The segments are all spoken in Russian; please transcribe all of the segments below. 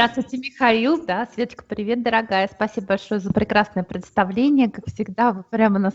Здравствуйте, Михаил. Да, Светочка, привет, дорогая. Спасибо большое за прекрасное представление. Как всегда, вы прямо нас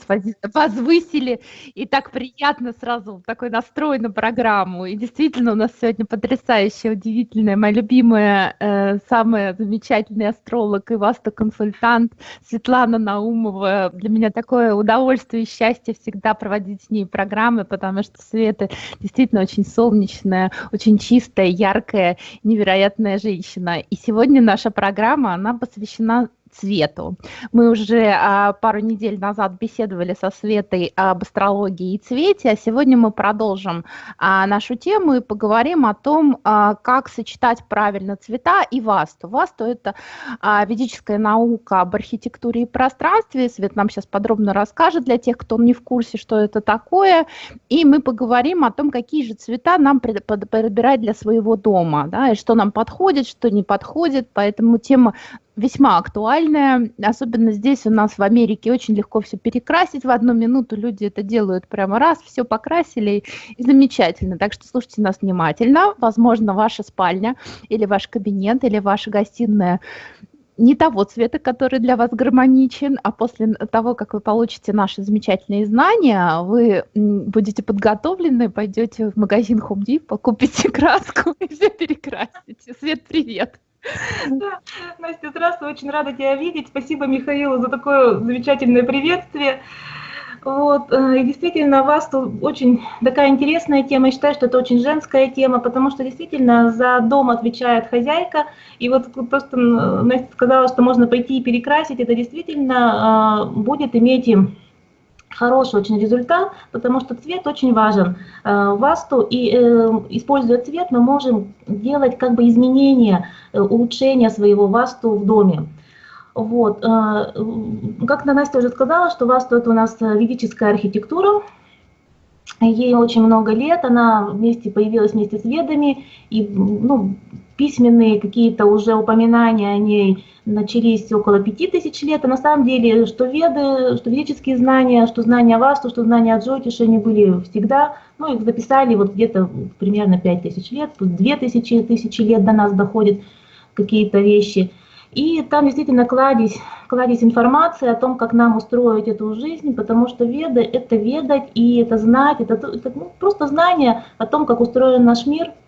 возвысили. И так приятно сразу такой настрой на программу. И действительно, у нас сегодня потрясающая, удивительная, моя любимая, э, самая замечательная астролог и васту-консультант Светлана Наумова. Для меня такое удовольствие и счастье всегда проводить с ней программы, потому что Света действительно очень солнечная, очень чистая, яркая, невероятная женщина. И сегодня наша программа, она посвящена цвету. Мы уже а, пару недель назад беседовали со Светой об астрологии и цвете, а сегодня мы продолжим а, нашу тему и поговорим о том, а, как сочетать правильно цвета и васту. Васту – это а, ведическая наука об архитектуре и пространстве. Свет нам сейчас подробно расскажет для тех, кто не в курсе, что это такое. И мы поговорим о том, какие же цвета нам подбирать для своего дома, да, и что нам подходит, что не подходит. Поэтому тема весьма актуальная, особенно здесь у нас в Америке очень легко все перекрасить в одну минуту, люди это делают прямо раз, все покрасили и замечательно. Так что слушайте нас внимательно, возможно, ваша спальня или ваш кабинет или ваша гостиная не того цвета, который для вас гармоничен, а после того, как вы получите наши замечательные знания, вы будете подготовлены, пойдете в магазин Home Depot, купите краску и все перекрасите. Свет, привет! Настя, здравствуй, очень рада тебя видеть. Спасибо Михаилу за такое замечательное приветствие. Вот, э, и действительно, у вас тут очень такая интересная тема. Я считаю, что это очень женская тема, потому что действительно за дом отвечает хозяйка. И вот просто Настя сказала, что можно пойти и перекрасить. Это действительно э, будет иметь хороший очень результат, потому что цвет очень важен э, васту, и э, используя цвет мы можем делать как бы изменения, э, улучшения своего васту в доме. Вот. Как Настя уже сказала, что васту это у нас ведическая архитектура, ей очень много лет, она вместе появилась вместе с ведами, и ну, письменные какие-то уже упоминания о ней начались около пяти тысяч лет, а на самом деле, что веды, что ведические знания, что знания Васту, что знания Джотиша, они были всегда, ну, их записали вот где-то примерно пять тысяч лет, тут две тысячи, тысячи лет до нас доходят какие-то вещи. И там действительно кладись, кладись информация о том, как нам устроить эту жизнь, потому что веды – это ведать и это знать, это, это ну, просто знание о том, как устроен наш мир –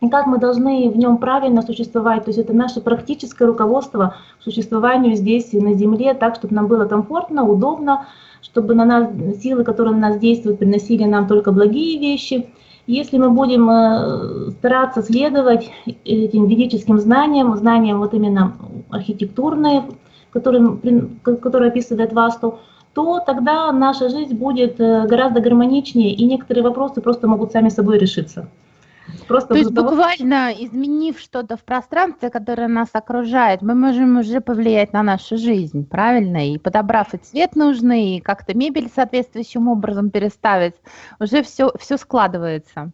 и как мы должны в нем правильно существовать. То есть это наше практическое руководство к существованию здесь на Земле, так, чтобы нам было комфортно, удобно, чтобы на нас силы, которые на нас действуют, приносили нам только благие вещи. Если мы будем э, стараться следовать этим ведическим знаниям, знаниям вот именно архитектурные, которые, которые описывает Васту, то тогда наша жизнь будет э, гораздо гармоничнее, и некоторые вопросы просто могут сами собой решиться. Просто То есть того... буквально изменив что-то в пространстве, которое нас окружает, мы можем уже повлиять на нашу жизнь, правильно? И подобрав и цвет нужный, и как-то мебель соответствующим образом переставить, уже все, все складывается.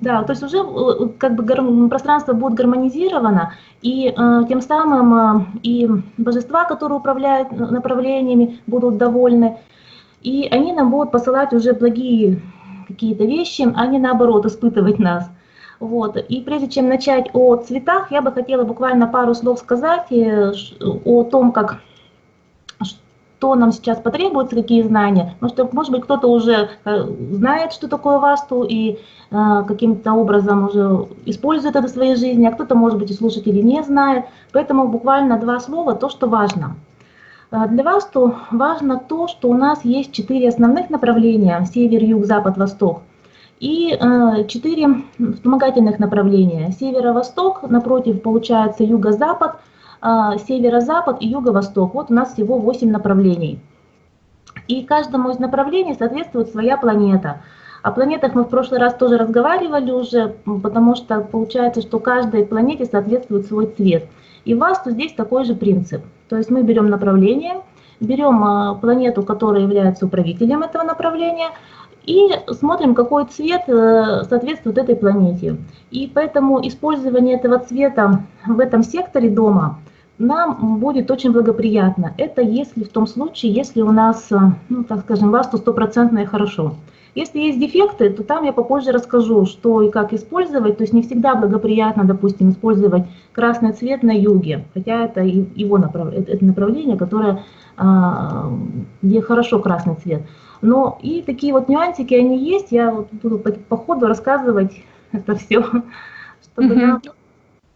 Да, то есть уже э, как бы пространство будет гармонизировано, и э, тем самым э, и божества, которые управляют направлениями, будут довольны, и они нам будут посылать уже благие какие-то вещи, а не наоборот испытывать нас. Вот. И прежде чем начать о цветах, я бы хотела буквально пару слов сказать э, о том, как что нам сейчас потребуется, какие знания. Потому что, может быть, кто-то уже э, знает, что такое васту, и э, каким-то образом уже использует это в своей жизни, а кто-то, может быть, и слушатели не знает. Поэтому буквально два слова, то, что важно. А, для вас то важно то, что у нас есть четыре основных направления – север, юг, запад, восток. И а, четыре вспомогательных направления. Северо-восток, напротив, получается юго-запад, северо-запад и юго-восток. Вот у нас всего восемь направлений. И каждому из направлений соответствует своя планета. О планетах мы в прошлый раз тоже разговаривали уже, потому что получается, что каждой планете соответствует свой цвет. И в Васту здесь такой же принцип. То есть мы берем направление, берем а, планету, которая является управителем этого направления, и смотрим, какой цвет э, соответствует этой планете. И поэтому использование этого цвета в этом секторе дома нам будет очень благоприятно. Это если в том случае, если у нас, э, ну, так скажем, васту стопроцентное хорошо. Если есть дефекты, то там я попозже расскажу, что и как использовать. То есть не всегда благоприятно, допустим, использовать красный цвет на юге, хотя это его направление, это направление, которое, а, где хорошо красный цвет. Но и такие вот нюансики, они есть, я буду по, по ходу рассказывать это все, чтобы mm-hmm.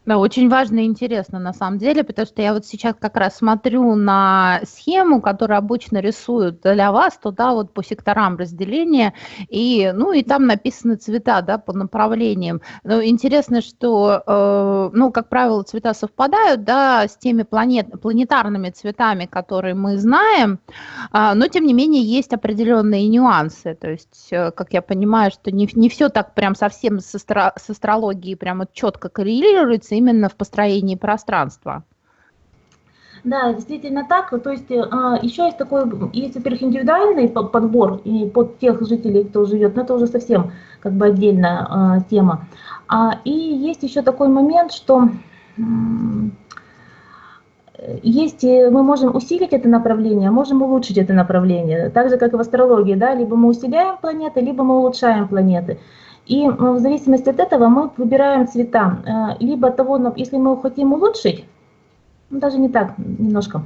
Да, очень важно и интересно на самом деле, потому что я вот сейчас как раз смотрю на схему, которую обычно рисуют для вас, туда вот по секторам разделения, и, ну, и там написаны цвета, да, по направлениям. Но интересно, что, э, ну, как правило, цвета совпадают, да, с теми планет, планетарными цветами, которые мы знаем, э, но, тем не менее, есть определенные нюансы, то есть, э, как я понимаю, что не, не все так прям совсем с, астро, с астрологией прямо четко коррелируется, именно в построении пространства. Да, действительно так. То есть а, еще есть такой, есть, во-первых, индивидуальный подбор и под тех жителей, кто живет, но это уже совсем как бы отдельная а, тема. А, и есть еще такой момент, что есть, мы можем усилить это направление, можем улучшить это направление. Так же, как и в астрологии, да, либо мы усиляем планеты, либо мы улучшаем планеты. И в зависимости от этого мы выбираем цвета. Э, либо того, если мы хотим улучшить, ну, даже не так, немножко,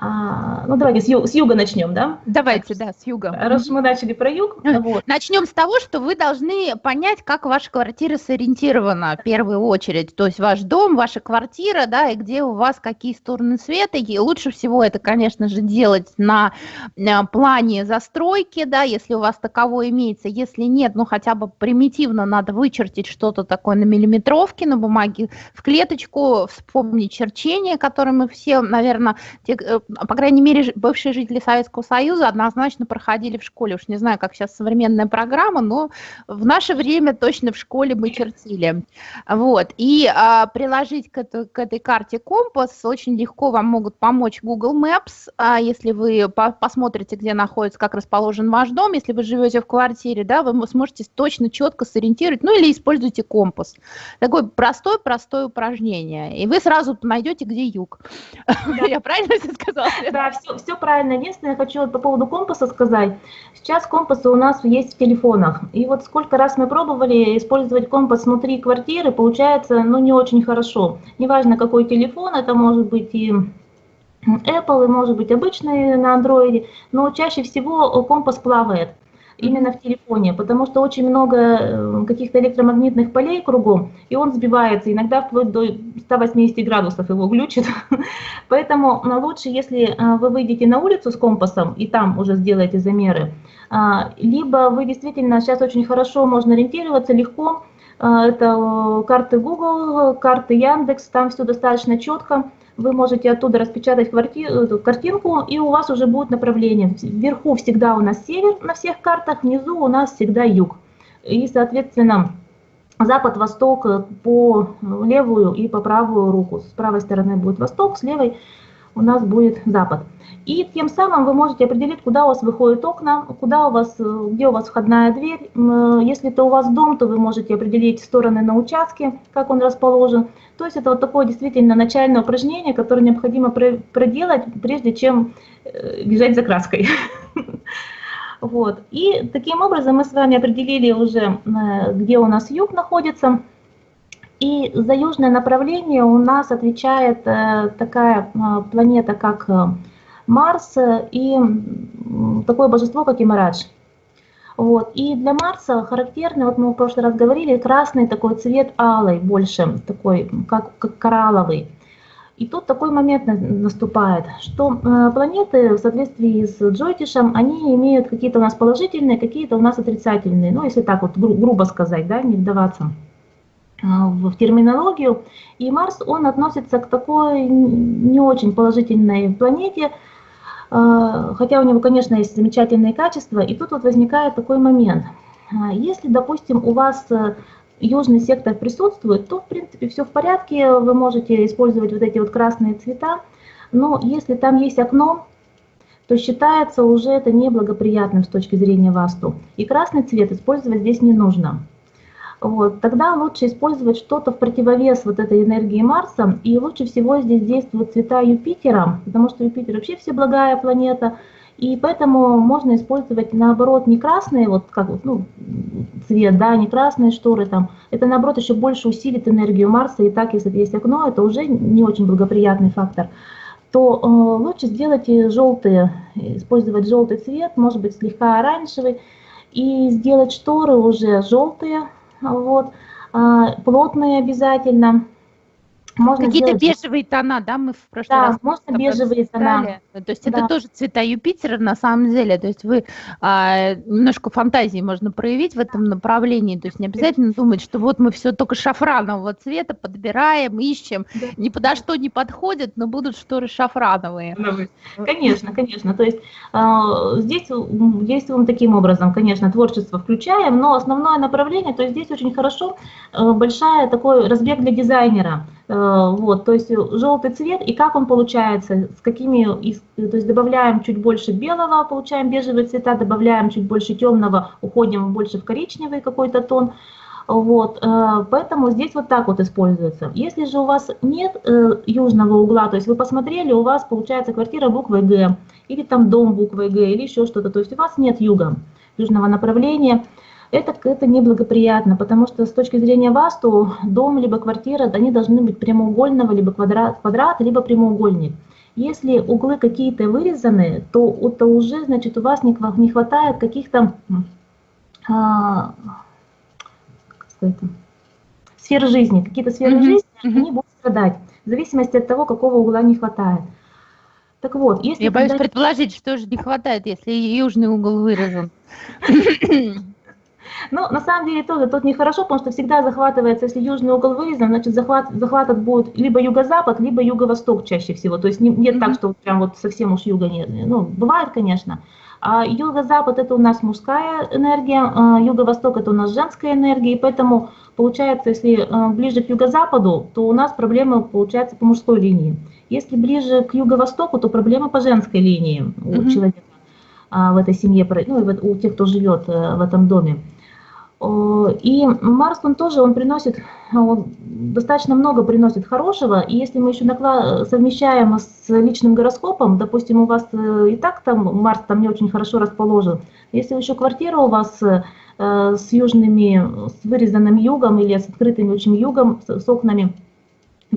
а, ну, давайте с, ю, с юга начнем, да? Давайте, да, с юга. Раз мы начали про юг. Вот. Начнем с того, что вы должны понять, как ваша квартира сориентирована в первую очередь. То есть ваш дом, ваша квартира, да, и где у вас какие стороны света. И лучше всего это, конечно же, делать на, на плане застройки, да, если у вас таковой имеется. Если нет, ну, хотя бы примитивно надо вычертить что-то такое на миллиметровке, на бумаге, в клеточку, вспомнить черчение, которое мы все, наверное, те, э, по крайней мере, бывшие жители Советского Союза однозначно проходили в школе. Уж не знаю, как сейчас современная программа, но в наше время точно в школе мы чертили. Вот. И а, приложить к, это, к этой карте компас очень легко вам могут помочь Google Maps, а, если вы по посмотрите, где находится, как расположен ваш дом, если вы живете в квартире, да, вы сможете точно, четко сориентировать, ну или используйте компас. Такое простое-простое упражнение. И вы сразу найдете, где юг. Я правильно все сказала? Да, все, все правильно. Единственное, я хочу по поводу компаса сказать. Сейчас компасы у нас есть в телефонах. И вот сколько раз мы пробовали использовать компас внутри квартиры, получается, ну, не очень хорошо. Неважно, какой телефон, это может быть и Apple, и может быть обычный на Android, но чаще всего компас плавает именно в телефоне, потому что очень много э, каких-то электромагнитных полей кругом, и он сбивается, иногда вплоть до 180 градусов его глючит. Поэтому э, лучше, если э, вы выйдете на улицу с компасом и там уже сделаете замеры, либо вы действительно, сейчас очень хорошо можно ориентироваться, легко, это карты Google, карты Яндекс, там все достаточно четко, вы можете оттуда распечатать эту картинку, и у вас уже будет направление. Вверху всегда у нас север на всех картах, внизу у нас всегда юг. И, соответственно, запад, восток по левую и по правую руку. С правой стороны будет восток, с левой у нас будет запад. И тем самым вы можете определить, куда у вас выходят окна, куда у вас, где у вас входная дверь. Если это у вас дом, то вы можете определить стороны на участке, как он расположен. То есть это вот такое действительно начальное упражнение, которое необходимо проделать, прежде чем э, бежать за краской. Вот. И таким образом мы с вами определили уже, э, где у нас юг находится. И за южное направление у нас отвечает э, такая планета, как Марс и такое божество, как Имарадж. Вот. И для Марса характерный, вот мы в прошлый раз говорили, красный такой цвет алый, больше такой, как, как коралловый. И тут такой момент наступает, что э, планеты в соответствии с Джойтишем, они имеют какие-то у нас положительные, какие-то у нас отрицательные. Ну, если так вот гру грубо сказать, да, не вдаваться э, в терминологию. И Марс, он относится к такой не очень положительной планете, а, хотя у него, конечно, есть замечательные качества, и тут вот возникает такой момент. А, если, допустим, у вас э, южный сектор присутствует, то, в принципе, все в порядке, вы можете использовать вот эти вот красные цвета, но если там есть окно, то считается уже это неблагоприятным с точки зрения васту. И красный цвет использовать здесь не нужно вот, тогда лучше использовать что-то в противовес вот этой энергии Марса. И лучше всего здесь действуют цвета Юпитера, потому что Юпитер вообще всеблагая планета. И поэтому можно использовать наоборот не красные, вот как ну, цвет, да, не красные шторы там. Это наоборот еще больше усилит энергию Марса. И так, если есть окно, это уже не очень благоприятный фактор. То э, лучше сделать желтые, использовать желтый цвет, может быть слегка оранжевый, и сделать шторы уже желтые, вот, э, плотные обязательно можно Какие-то сделать... бежевые тона, да, мы в прошлый да, раз. можно бежевые тона. То есть да. это тоже цвета Юпитера на самом деле. То есть вы а, немножко фантазии можно проявить в этом направлении. То есть не обязательно думать, что вот мы все только шафранового цвета подбираем, ищем. Да. Ни подо что не подходят, но будут шторы шафрановые. Конечно, конечно. То есть а, здесь действуем таким образом, конечно, творчество включаем, но основное направление, то есть здесь очень хорошо а, большая такой разбег для дизайнера. Э, вот, то есть желтый цвет, и как он получается, с какими, то есть добавляем чуть больше белого, получаем бежевые цвета, добавляем чуть больше темного, уходим больше в коричневый какой-то тон. Вот, э, поэтому здесь вот так вот используется. Если же у вас нет э, южного угла, то есть вы посмотрели, у вас получается квартира буквой Г, или там дом буквой Г, или еще что-то, то есть у вас нет юга, южного направления, это, это неблагоприятно, потому что с точки зрения васту дом либо квартира, они должны быть прямоугольного, либо квадрат, квадрат либо прямоугольник. Если углы какие-то вырезаны, то это уже, значит, у вас не, не хватает каких-то а, сфер жизни, какие-то сферы mm-hmm. жизни, они будут страдать, в зависимости от того, какого угла не хватает. Так вот, если... Я боюсь предположить, что же не хватает, если южный угол выражен. Но на самом деле тоже тут нехорошо, потому что всегда захватывается, если южный угол вырезан, значит захват, захватом будет либо юго-запад, либо юго-восток чаще всего. То есть не, нет так, что прям вот совсем уж юга нет. Ну, бывает, конечно. А юго-запад это у нас мужская энергия, а юго-восток это у нас женская энергия, и поэтому получается, если а, ближе к юго-западу, то у нас проблемы получается по мужской линии. Если ближе к юго-востоку, то проблемы по женской линии у mm-hmm. человека а, в этой семье, ну и у тех, кто живет э, в этом доме. И Марс, он тоже, он приносит, он достаточно много приносит хорошего, и если мы еще наклад, совмещаем с личным гороскопом, допустим, у вас э, и так там Марс там не очень хорошо расположен, если еще квартира у вас э, с южными, с вырезанным югом или с открытым очень югом, с, окнами,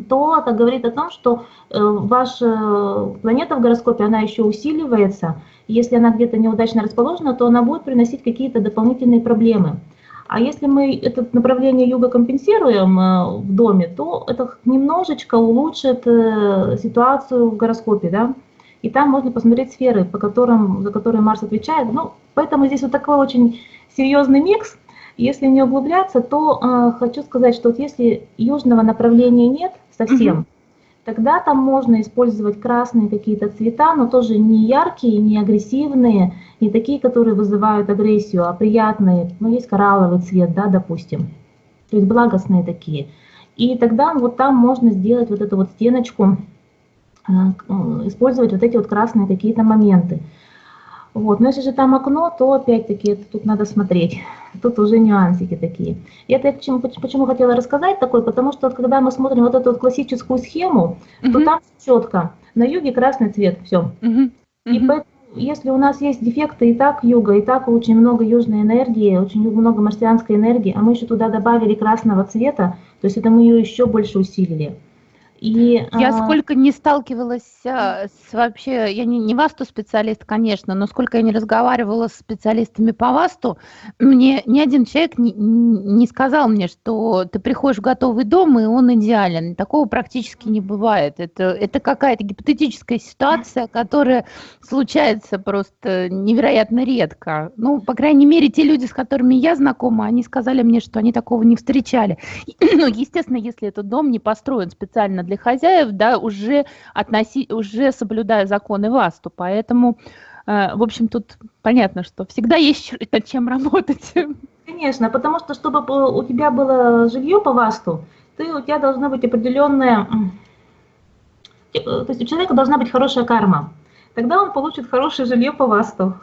то это говорит о том, что э, ваша планета в гороскопе, она еще усиливается, если она где-то неудачно расположена, то она будет приносить какие-то дополнительные проблемы. А если мы это направление юга компенсируем э, в доме, то это немножечко улучшит э, ситуацию в гороскопе, да. И там можно посмотреть сферы, по которым, за которые Марс отвечает. Ну, поэтому здесь вот такой очень серьезный микс. Если не углубляться, то э, хочу сказать, что вот если южного направления нет совсем, тогда там можно использовать красные какие-то цвета, но тоже не яркие, не агрессивные, не такие, которые вызывают агрессию, а приятные. Ну, есть коралловый цвет, да, допустим. То есть благостные такие. И тогда вот там можно сделать вот эту вот стеночку, э, использовать вот эти вот красные какие-то моменты. Вот. Но если же там окно, то опять-таки тут надо смотреть. Тут уже нюансики такие. И это я почему, почему хотела рассказать такой, потому что вот, когда мы смотрим вот эту вот классическую схему, угу. то там четко. На юге красный цвет, все. Угу. И поэтому, если у нас есть дефекты и так юга, и так очень много южной энергии, очень много марсианской энергии, а мы еще туда добавили красного цвета, то есть это мы ее еще больше усилили. И, я а... сколько не сталкивалась а, с вообще, я не, не ВАСТу специалист, конечно, но сколько я не разговаривала с специалистами по ВАСТу, мне ни один человек не, не сказал мне, что ты приходишь в готовый дом, и он идеален. Такого практически не бывает. Это, это какая-то гипотетическая ситуация, которая случается просто невероятно редко. Ну, по крайней мере, те люди, с которыми я знакома, они сказали мне, что они такого не встречали. Ну, естественно, если этот дом не построен специально для хозяев, да, уже, относи, уже соблюдая законы ВАСТу. Поэтому, э, в общем, тут понятно, что всегда есть над чем работать. Конечно, потому что, чтобы у тебя было жилье по ВАСТу, ты, у тебя должна быть определенная... Э, то есть у человека должна быть хорошая карма. Тогда он получит хорошее жилье по ВАСТу.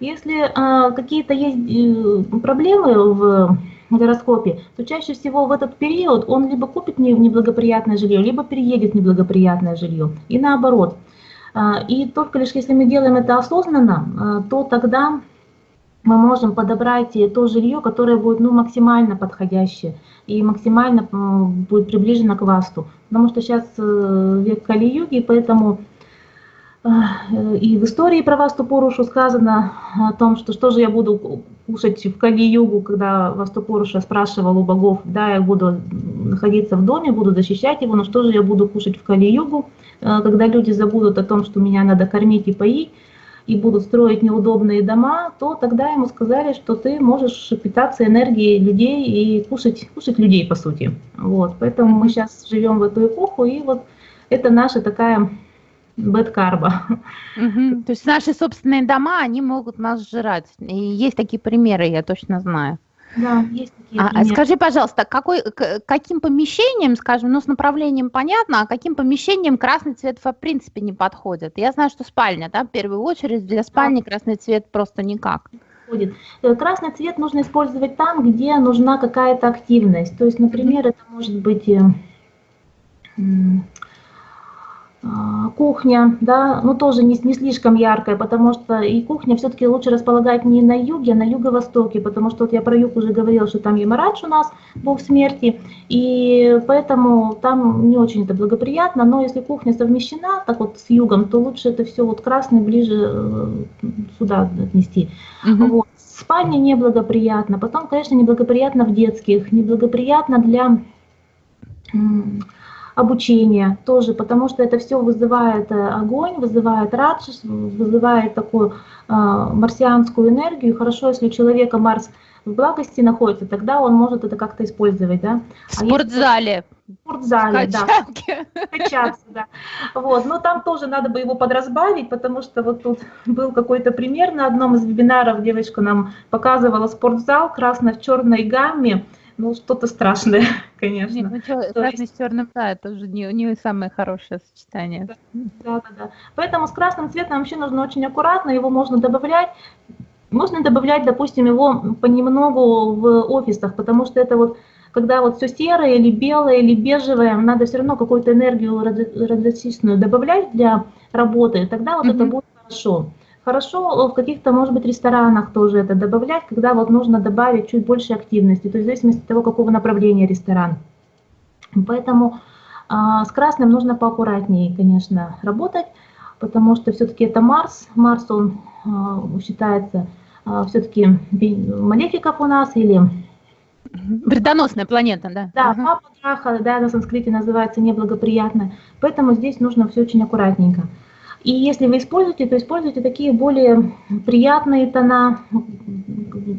Если э, какие-то есть э, проблемы в гороскопе, то чаще всего в этот период он либо купит неблагоприятное жилье, либо переедет в неблагоприятное жилье. И наоборот. И только лишь если мы делаем это осознанно, то тогда мы можем подобрать то жилье, которое будет ну, максимально подходящее и максимально будет приближено к васту. Потому что сейчас э, век Кали-юги, поэтому и в истории про Васту Порушу сказано о том, что что же я буду кушать в Кали-югу, когда Васту Поруша спрашивал у богов, да, я буду находиться в доме, буду защищать его, но что же я буду кушать в Кали-югу, э, когда люди забудут о том, что меня надо кормить и поить, и будут строить неудобные дома, то тогда ему сказали, что ты можешь питаться энергией людей и кушать, кушать людей, по сути. Вот, поэтому мы сейчас живем в эту эпоху, и вот это наша такая бэткарба. Угу. То есть наши собственные дома, они могут нас жрать. И есть такие примеры, я точно знаю. Да, есть такие. А, а скажи, пожалуйста, какой, к, каким помещением, скажем, ну с направлением понятно, а каким помещением красный цвет в принципе не подходит? Я знаю, что спальня, да, в первую очередь для спальни да. красный цвет просто никак. Э, красный цвет нужно использовать там, где нужна какая-то активность. То есть, например, это может быть э, кухня, да, ну тоже не, не слишком яркая, потому что и кухня все-таки лучше располагать не на юге, а на юго-востоке, потому что вот я про юг уже говорила, что там Ямарадж у нас, бог смерти, и поэтому там не очень это благоприятно, но если кухня совмещена так вот с югом, то лучше это все вот красный ближе э, сюда отнести. Угу. Вот. Спальня неблагоприятно, потом, конечно, неблагоприятно в детских, неблагоприятно для обучение тоже, потому что это все вызывает э, огонь, вызывает радость, вызывает такую э, марсианскую энергию. Хорошо, если у человека Марс в благости находится, тогда он может это как-то использовать, да. В спортзале. В спортзале, да. Качаться, да. Вот, но там тоже надо бы его подразбавить, потому что вот тут был какой-то пример на одном из вебинаров, девочка нам показывала спортзал красно в черной гамме, ну, что-то страшное, конечно. Нет, ну, что, красный есть... с черным, да, это уже не, не самое хорошее сочетание. Да, да, да. Поэтому с красным цветом вообще нужно очень аккуратно, его можно добавлять. Можно добавлять, допустим, его понемногу в офисах, потому что это вот, когда вот все серое или белое или бежевое, надо все равно какую-то энергию радиацийную добавлять для работы, тогда вот mm-hmm. это будет хорошо. Хорошо в каких-то, может быть, ресторанах тоже это добавлять, когда вот нужно добавить чуть больше активности, то есть в зависимости от того, какого направления ресторан. Поэтому а, с красным нужно поаккуратнее, конечно, работать, потому что все-таки это Марс. Марс, он а, считается а, все-таки малефиков у нас или... Вредоносная планета, да? Да, ага. папа Драха, да, на санскрите называется неблагоприятная. Поэтому здесь нужно все очень аккуратненько. И если вы используете, то используйте такие более приятные тона,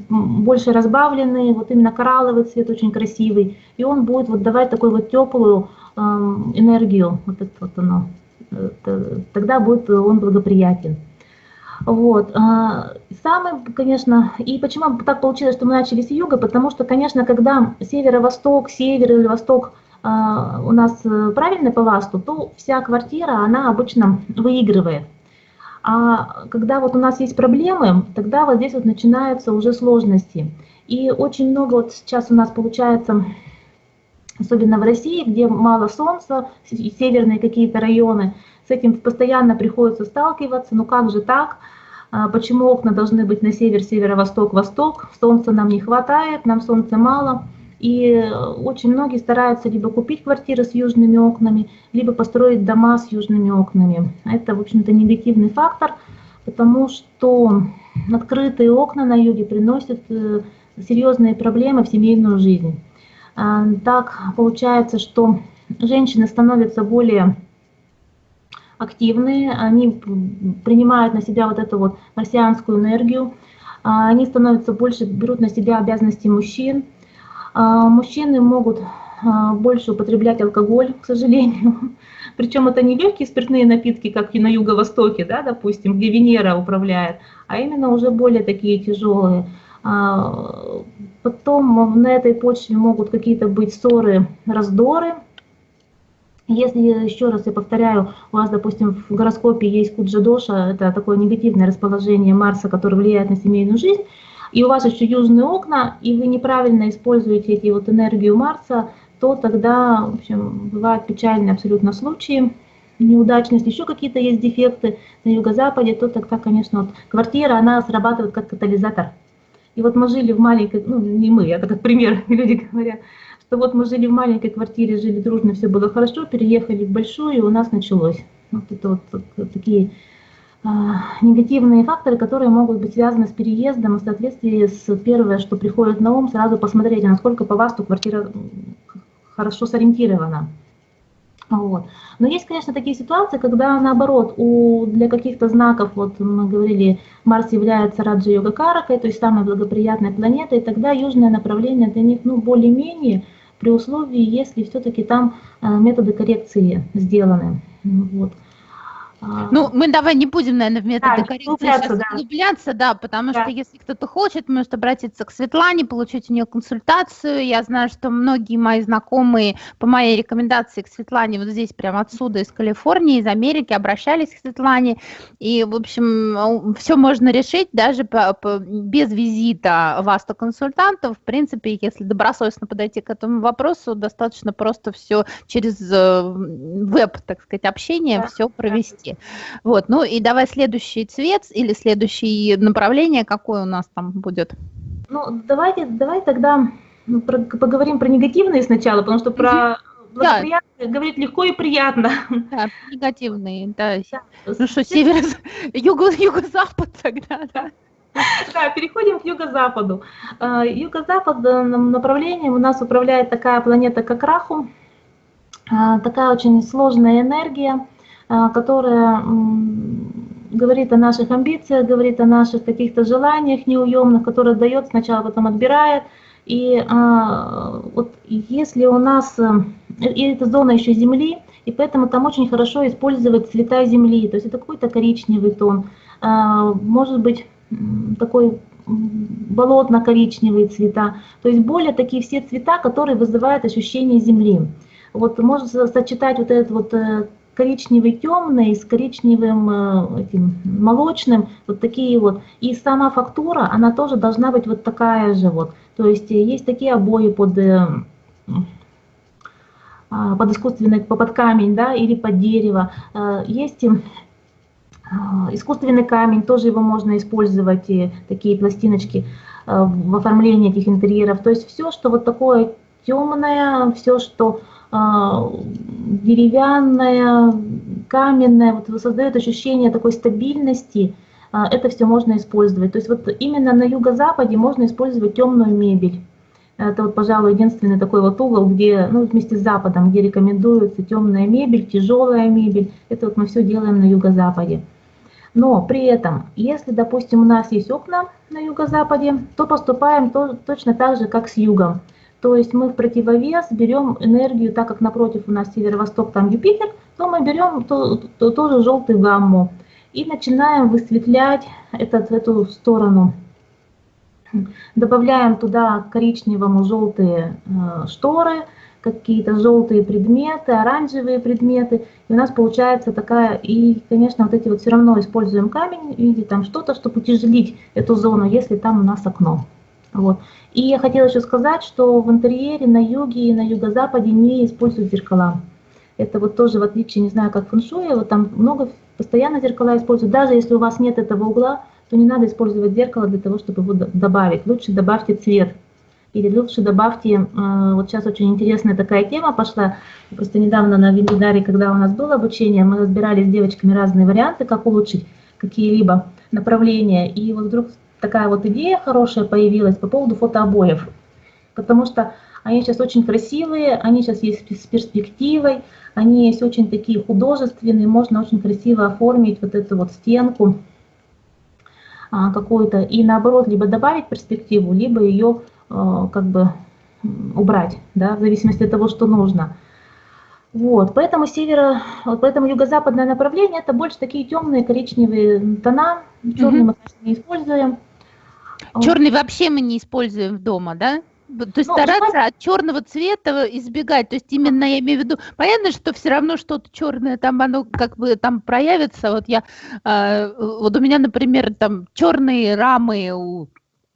больше разбавленные, вот именно коралловый цвет очень красивый, и он будет вот давать такую вот теплую э, энергию, вот это вот оно, тогда будет он благоприятен. Вот. А, самый, конечно, и почему так получилось, что мы начали с юга, потому что, конечно, когда северо-восток, север или восток а, у нас э, правильно по ВАСТу, то вся квартира, она обычно выигрывает. А когда вот у нас есть проблемы, тогда вот здесь вот начинаются уже сложности. И очень много вот сейчас у нас получается, особенно в России, где мало солнца, северные какие-то районы, с этим постоянно приходится сталкиваться. Ну как же так? А почему окна должны быть на север, северо-восток, восток? Солнца нам не хватает, нам солнца мало. И очень многие стараются либо купить квартиры с южными окнами, либо построить дома с южными окнами. Это, в общем-то, негативный фактор, потому что открытые окна на юге приносят э, серьезные проблемы в семейную жизнь. А, так получается, что женщины становятся более активные, они принимают на себя вот эту вот марсианскую энергию, а, они становятся больше, берут на себя обязанности мужчин, мужчины могут а, больше употреблять алкоголь, к сожалению. Причем это не легкие спиртные напитки, как и на юго-востоке, да, допустим, где Венера управляет, а именно уже более такие тяжелые. А, потом на этой почве могут какие-то быть ссоры, раздоры. Если, еще раз я повторяю, у вас, допустим, в гороскопе есть Куджадоша, это такое негативное расположение Марса, которое влияет на семейную жизнь, и у вас еще южные окна, и вы неправильно используете эти вот энергию Марса, то тогда, в общем, бывают печальные абсолютно случаи. неудачно, если еще какие-то есть дефекты на юго-западе, то тогда, конечно, вот квартира, она срабатывает как катализатор. И вот мы жили в маленькой, ну не мы, это как пример, люди говорят, что вот мы жили в маленькой квартире, жили дружно, все было хорошо, переехали в большую, и у нас началось. Вот это вот, вот такие негативные факторы, которые могут быть связаны с переездом, и в соответствии с первое, что приходит на ум, сразу посмотрите, насколько по ВАСТу квартира хорошо сориентирована. Вот. Но есть, конечно, такие ситуации, когда наоборот, у, для каких-то знаков, вот мы говорили, Марс является Раджа-йога Каракой, то есть самой благоприятной планетой, и тогда южное направление для них ну, более-менее при условии, если все-таки там э, методы коррекции сделаны. Вот. А. Ну, мы давай не будем, наверное, в методы да, коррекции сейчас да. углубляться, да, потому да. что если кто-то хочет, может обратиться к Светлане, получить у нее консультацию. Я знаю, что многие мои знакомые по моей рекомендации к Светлане вот здесь прямо отсюда, из Калифорнии, из Америки, обращались к Светлане. И, в общем, все можно решить даже по, по, без визита вас то консультантов. В принципе, если добросовестно подойти к этому вопросу, достаточно просто все через э, веб, так сказать, общение да. все провести цветки. Вот, ну и давай следующий цвет или следующее направление, какое у нас там будет? Ну, давайте, давай тогда ну, про, поговорим про негативные сначала, потому что про благоприятные да. говорить легко и приятно. Да, негативные, да. да. Ну что, север, юго, юго-запад тогда, да. Да, переходим к юго-западу. А, юго-западным направлением у нас управляет такая планета, как Раху. А, такая очень сложная энергия. А, которая говорит о наших амбициях, говорит о наших каких-то желаниях неуемных, которая дает сначала, потом отбирает. И а, вот если у нас, э, и эта зона еще земли, и поэтому там очень хорошо использовать цвета земли, то есть это какой-то коричневый тон, а, может быть такой болотно-коричневые цвета, то есть более такие все цвета, которые вызывают ощущение земли. Вот можно сочетать вот этот вот э, коричневый темный с коричневым э, этим, молочным, вот такие вот. И сама фактура, она тоже должна быть вот такая же вот. То есть э, есть такие обои под, э, а, под искусственный, под камень, да, или под дерево. Есть искусственный камень, тоже его можно использовать, и такие пластиночки в оформлении этих интерьеров. То есть все, что вот такое темное, все, что а, деревянная, каменная, вот создает ощущение такой стабильности, а, это все можно использовать. То есть вот именно на юго-западе можно использовать темную мебель. Это вот, пожалуй, единственный такой вот угол, где, ну, вместе с Западом, где рекомендуется темная мебель, тяжелая мебель. Это вот мы все делаем на юго-западе. Но при этом, если, допустим, у нас есть окна на юго-западе, то поступаем то, точно так же, как с югом. То есть мы в противовес берем энергию, так как напротив у нас северо-восток, там Юпитер, то мы берем то, то, тоже желтую гамму и начинаем высветлять этот, эту сторону. Добавляем туда коричневому желтые э, шторы, какие-то желтые предметы, оранжевые предметы. И у нас получается такая, и, конечно, вот эти вот все равно используем камень, видите, там что-то, чтобы утяжелить эту зону, если там у нас окно. Вот. И я хотела еще сказать, что в интерьере на юге и на юго-западе не используют зеркала. Это вот тоже в отличие, не знаю, как фэншуй, вот там много постоянно зеркала используют. Даже если у вас нет этого угла, то не надо использовать зеркало для того, чтобы его добавить. Лучше добавьте цвет. Или лучше добавьте, э, вот сейчас очень интересная такая тема пошла, просто недавно на вебинаре, когда у нас было обучение, мы разбирали с девочками разные варианты, как улучшить какие-либо направления, и вот вдруг такая вот идея хорошая появилась по поводу фотообоев, потому что они сейчас очень красивые, они сейчас есть с перспективой, они есть очень такие художественные, можно очень красиво оформить вот эту вот стенку а, какую-то и наоборот либо добавить перспективу, либо ее а, как бы убрать, да, в зависимости от того, что нужно. Вот, поэтому северо, поэтому юго-западное направление это больше такие темные коричневые тона, черный мы не используем. Черный вообще мы не используем дома, да? То есть ну, стараться от черного цвета избегать. То есть именно я имею в виду, понятно, что все равно что-то черное там оно как бы там проявится. Вот я, э, вот у меня, например, там черные рамы у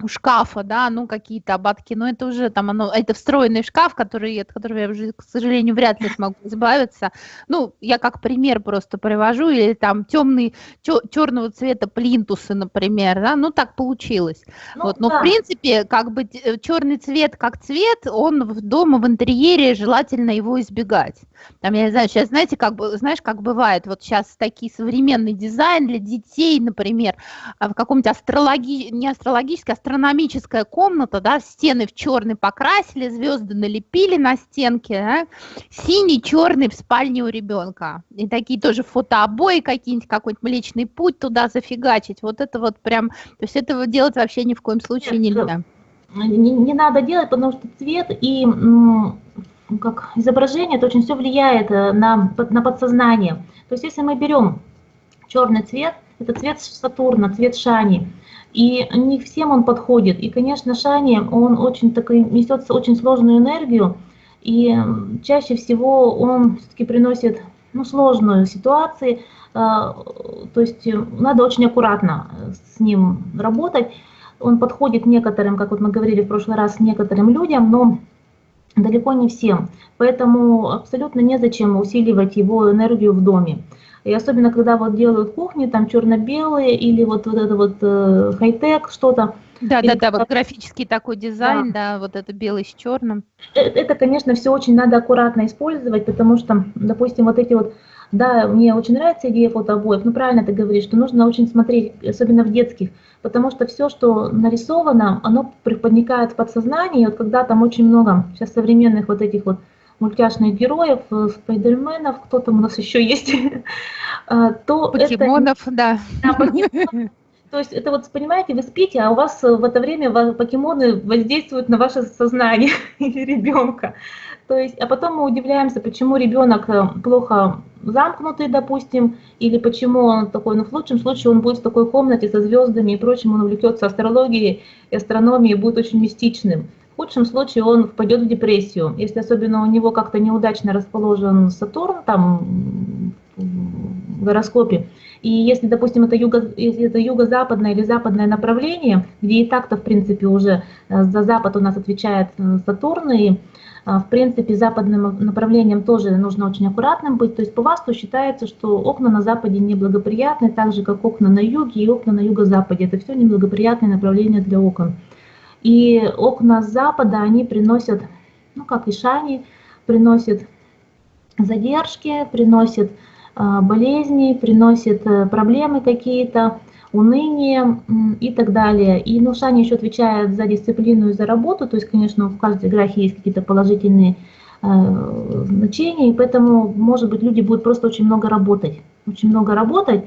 шкафа, да, ну какие-то ободки, но это уже там оно, это встроенный шкаф, который, от которого я уже, к сожалению, вряд ли смогу избавиться. Ну, я как пример просто привожу, или там темный, черного цвета плинтусы, например, да, ну так получилось. Ну, вот, но да. в принципе, как бы черный цвет как цвет, он в дома в интерьере желательно его избегать. Там, я не знаю, сейчас, знаете, как бы, знаешь, как бывает, вот сейчас такие современный дизайн для детей, например, а в каком-нибудь астрологи, не астрологической, а астрономическая комната, да, стены в черный покрасили, звезды налепили на стенке, да, синий, черный в спальне у ребенка. И такие тоже фотообои какие-нибудь, какой-нибудь Млечный Путь туда зафигачить. Вот это вот прям, то есть этого делать вообще ни в коем случае Нет, нельзя. Не, не надо делать, потому что цвет и как изображение, это очень все влияет э, на, на подсознание. То есть если мы берем черный цвет, это цвет Сатурна, цвет Шани, и не всем он подходит. И, конечно, Шани, он очень такой, несет очень сложную энергию, и чаще всего он все-таки приносит ну, сложную ситуацию, то есть надо очень аккуратно с ним работать. Он подходит некоторым, как вот мы говорили в прошлый раз, некоторым людям, но далеко не всем. Поэтому абсолютно незачем усиливать его энергию в доме. И особенно, когда вот делают кухни, там черно-белые или вот, вот это вот э, хай-тек что-то. Да, или да, да, вот графический такой дизайн, да. да, вот это белый с черным. Это, это, конечно, все очень надо аккуратно использовать, потому что, допустим, вот эти вот, да, мне очень нравится идея фотообоев, ну правильно ты говоришь, что нужно очень смотреть, особенно в детских, потому что все, что нарисовано, оно проникает в подсознание, и вот когда там очень много сейчас современных вот этих вот мультяшных героев, э, спайдерменов, кто там у нас еще есть, э, то Покемонов, это... да. да покемонов. То есть это вот, понимаете, вы спите, а у вас в это время покемоны воздействуют на ваше сознание или ребенка. То есть, а потом мы удивляемся, почему ребенок э, плохо замкнутый, допустим, или почему он такой, ну в лучшем случае он будет в такой комнате со звездами и прочим, он увлекется астрологией и астрономией, будет очень мистичным. В худшем случае он впадет в депрессию, если особенно у него как-то неудачно расположен Сатурн там в гороскопе. И если, допустим, это, юго, если это юго-западное или западное направление, где и так-то, в принципе, уже э, за запад у нас отвечает э, Сатурн, и, э, в принципе, западным направлением тоже нужно очень аккуратным быть. То есть по ВАСТу считается, что окна на западе неблагоприятны, так же, как окна на юге и окна на юго-западе. Это все неблагоприятные направления для окон. И окна с запада, они приносят, ну как и шани, приносят задержки, приносят э, болезни, приносят э, проблемы какие-то, уныние и так далее. И ну, Шани еще отвечает за дисциплину и за работу, то есть, конечно, в каждой графе есть какие-то положительные э, значения, и поэтому, может быть, люди будут просто очень много работать, очень много работать,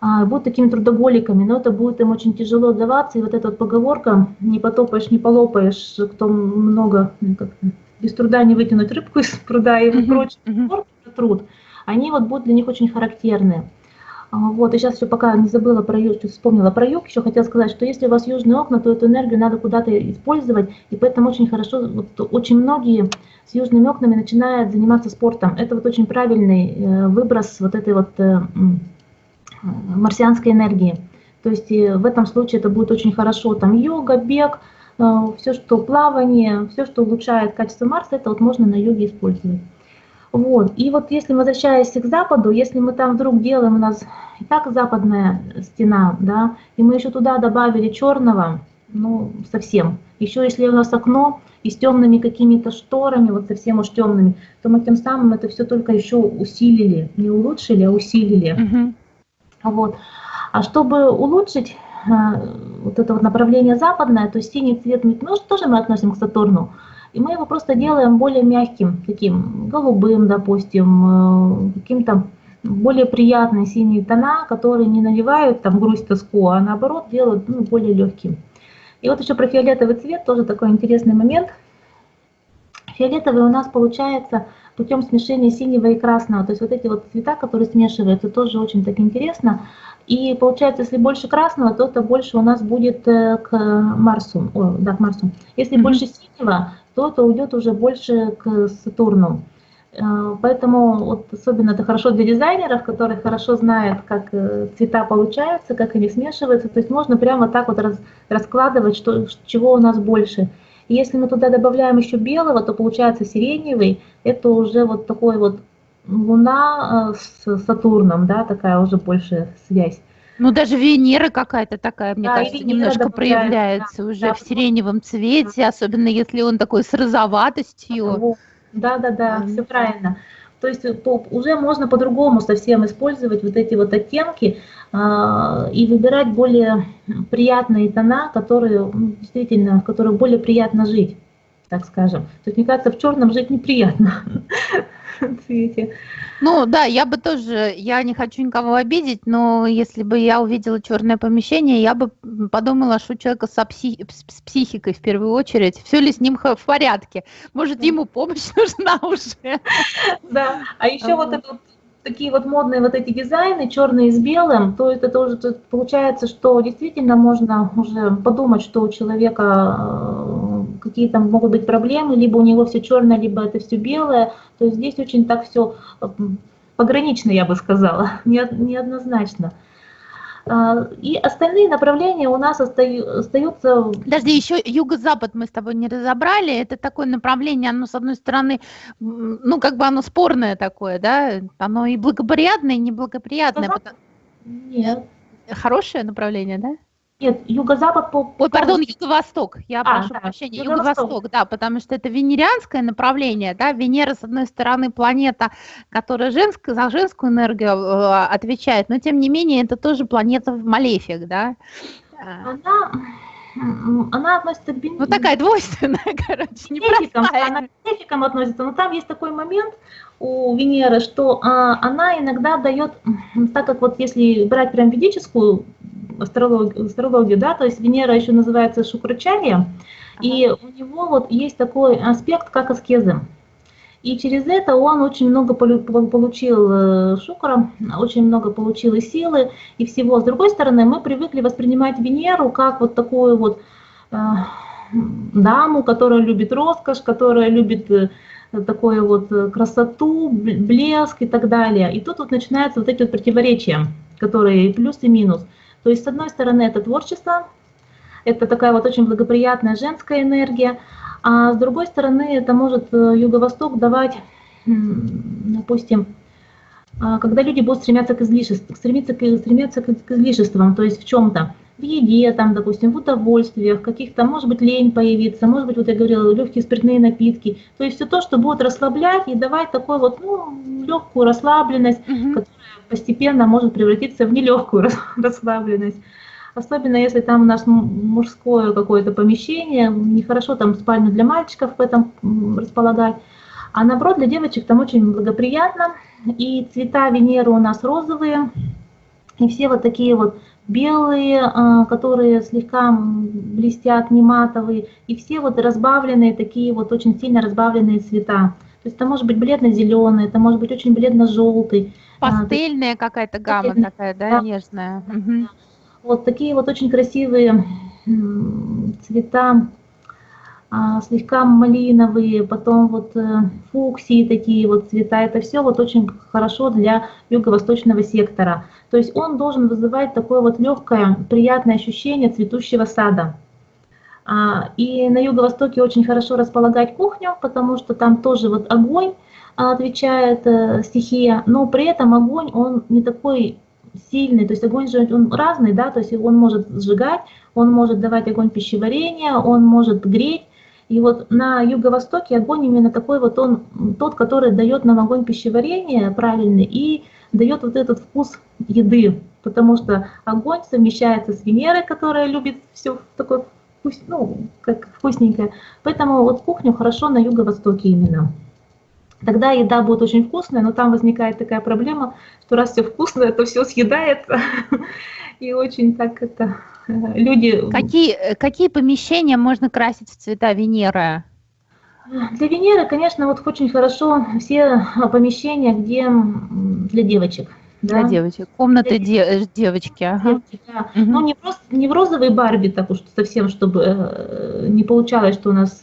будут такими трудоголиками, но это будет им очень тяжело даваться. И вот эта вот поговорка «не потопаешь, не полопаешь», кто много, ну, как, без труда не вытянуть рыбку из пруда и прочее, труд, они вот будут для них очень характерны. А, вот, и сейчас еще пока не забыла про юг, вспомнила про юг, еще хотела сказать, что если у вас южные окна, то эту энергию надо куда-то использовать, и поэтому очень хорошо, вот, очень многие с южными окнами начинают заниматься спортом. Это вот очень правильный э, выброс вот этой вот э, марсианской энергии. То есть в этом случае это будет очень хорошо. Там йога, бег, э, все, что плавание, все, что улучшает качество Марса, это вот можно на йоге использовать. Вот. И вот если возвращаясь к западу, если мы там вдруг делаем, у нас и так западная стена, да, и мы еще туда добавили черного, ну, совсем. Еще если у нас окно и с темными какими-то шторами, вот совсем уж темными, то мы тем самым это все только еще усилили, не улучшили, а усилили. Uh-huh. Вот. А чтобы улучшить э, вот это вот направление западное, то есть синий цвет ну, тоже мы относим к Сатурну, и мы его просто делаем более мягким, таким голубым, допустим, э, каким-то более приятные синие тона, которые не навевают там грусть, тоску, а наоборот делают ну, более легким. И вот еще про фиолетовый цвет, тоже такой интересный момент. Фиолетовый у нас получается путем смешения синего и красного. То есть вот эти вот цвета, которые смешиваются, тоже очень так интересно. И получается, если больше красного, то это больше у нас будет э, к Марсу. О, да, к Марсу. Если mm-hmm. больше синего, то это уйдет уже больше к Сатурну. Э, поэтому вот особенно это хорошо для дизайнеров, которые хорошо знают, как э, цвета получаются, как они смешиваются. То есть можно прямо так вот раз, раскладывать, что, чего у нас больше. И если мы туда добавляем еще белого, то получается сиреневый. Это уже вот такой вот Луна с Сатурном, да, такая уже большая связь. Ну, даже Венера какая-то такая, мне да, кажется, немножко проявляется да, уже да, в сиреневом цвете, да. особенно если он такой с розоватостью. Да, да, да, все правильно. То есть по, уже можно по-другому совсем использовать вот эти вот оттенки э, и выбирать более приятные тона, которые ну, действительно, в которых более приятно жить, так скажем. То есть, мне кажется, в черном жить неприятно. цвете. Ну да, я бы тоже, я не хочу никого обидеть, но если бы я увидела черное помещение, я бы подумала, что у человека со психи, с психикой в первую очередь, все ли с ним в порядке, может ему помощь нужна уже. Да, а еще вот это такие вот модные вот эти дизайны, черные с белым, то это уже получается, что действительно можно уже подумать, что у человека э, какие-то могут быть проблемы, либо у него все черное, либо это все белое. То есть здесь очень так все погранично, я бы сказала, неоднозначно. А, и остальные направления у нас остаются... Подожди, еще юго-запад мы с тобой не разобрали. Это такое направление, оно, с одной стороны, ну, как бы оно спорное такое, да? Оно и благоприятное, и неблагоприятное. Потому... Нет. Хорошее направление, да? Нет, юго-запад по... Ой, пардон, юго-восток, я а, прошу да, прощения, юго-восток, да, потому что это венерианское направление, да, Венера, с одной стороны, планета, которая женская, за женскую энергию э, отвечает, но тем не менее это тоже планета в Малефик, да. Она, она относится к... Ну, такая двойственная, короче, непростая. Она к бенефикам относится, но там есть такой момент у Венеры, что а, она иногда дает, так как вот если брать прям ведическую астрологию, астрологию, да, то есть Венера еще называется Шукрачарья, ага. и у него вот есть такой аспект, как аскезы. И через это он очень много получил э, шукра, очень много получил и силы, и всего. С другой стороны, мы привыкли воспринимать Венеру как вот такую вот э, даму, которая любит роскошь, которая любит э, такую вот красоту, блеск и так далее. И тут вот начинаются вот эти вот противоречия, которые плюс и минус. То есть, с одной стороны, это творчество, это такая вот очень благоприятная женская энергия, а с другой стороны, это может э, Юго-Восток давать, допустим, а, когда люди будут стремиться к излишествам, стремиться к, стремиться к излишествам, то есть в чем-то, в еде, там, допустим, в удовольствиях, каких-то, может быть, лень появиться, может быть, вот я говорила, легкие спиртные напитки, то есть все то, что будет расслаблять и давать такой вот, ну, легкую расслабленность, угу. которая постепенно может превратиться в нелегкую расслабленность. Особенно если там у нас мужское какое-то помещение, нехорошо там спальню для мальчиков в этом располагать. А наоборот, для девочек там очень благоприятно. И цвета Венеры у нас розовые. И все вот такие вот белые, а, которые слегка блестят, не матовые. И все вот разбавленные, такие вот очень сильно разбавленные цвета. То есть это может быть бледно-зеленый, это может быть очень бледно-желтый. А, Пастельная какая-то гамма такая, да, да. нежная. Угу. Вот такие вот очень красивые цвета, слегка малиновые, потом вот э, фуксии такие вот цвета. Это все вот очень хорошо для юго-восточного сектора. То есть он должен вызывать такое вот легкое, приятное ощущение цветущего сада. А, и на юго-востоке очень хорошо располагать кухню, потому что там тоже вот огонь отвечает э, стихия, но при этом огонь, он не такой сильный, то есть огонь же он разный, да, то есть он может сжигать, он может давать огонь пищеварения, он может греть. И вот на юго-востоке огонь именно такой вот он, тот, который дает нам огонь пищеварения правильный и дает вот этот вкус еды, потому что огонь совмещается с Венерой, которая любит все такое вкус, ну, как вкусненькое. Поэтому вот кухню хорошо на юго-востоке именно. Тогда еда будет очень вкусная, но там возникает такая проблема, что раз все вкусное, то все съедается. И очень так это люди... Какие, э, какие помещения можно красить в цвета Венеры? Для Венеры, конечно, вот очень хорошо все помещения, где для девочек. Для да? девочек. Комнаты для... де... Э, девочки. Ага. Девочки, да. угу. Ну, не просто не в розовой Барби, так уж совсем, чтобы не получалось, что у нас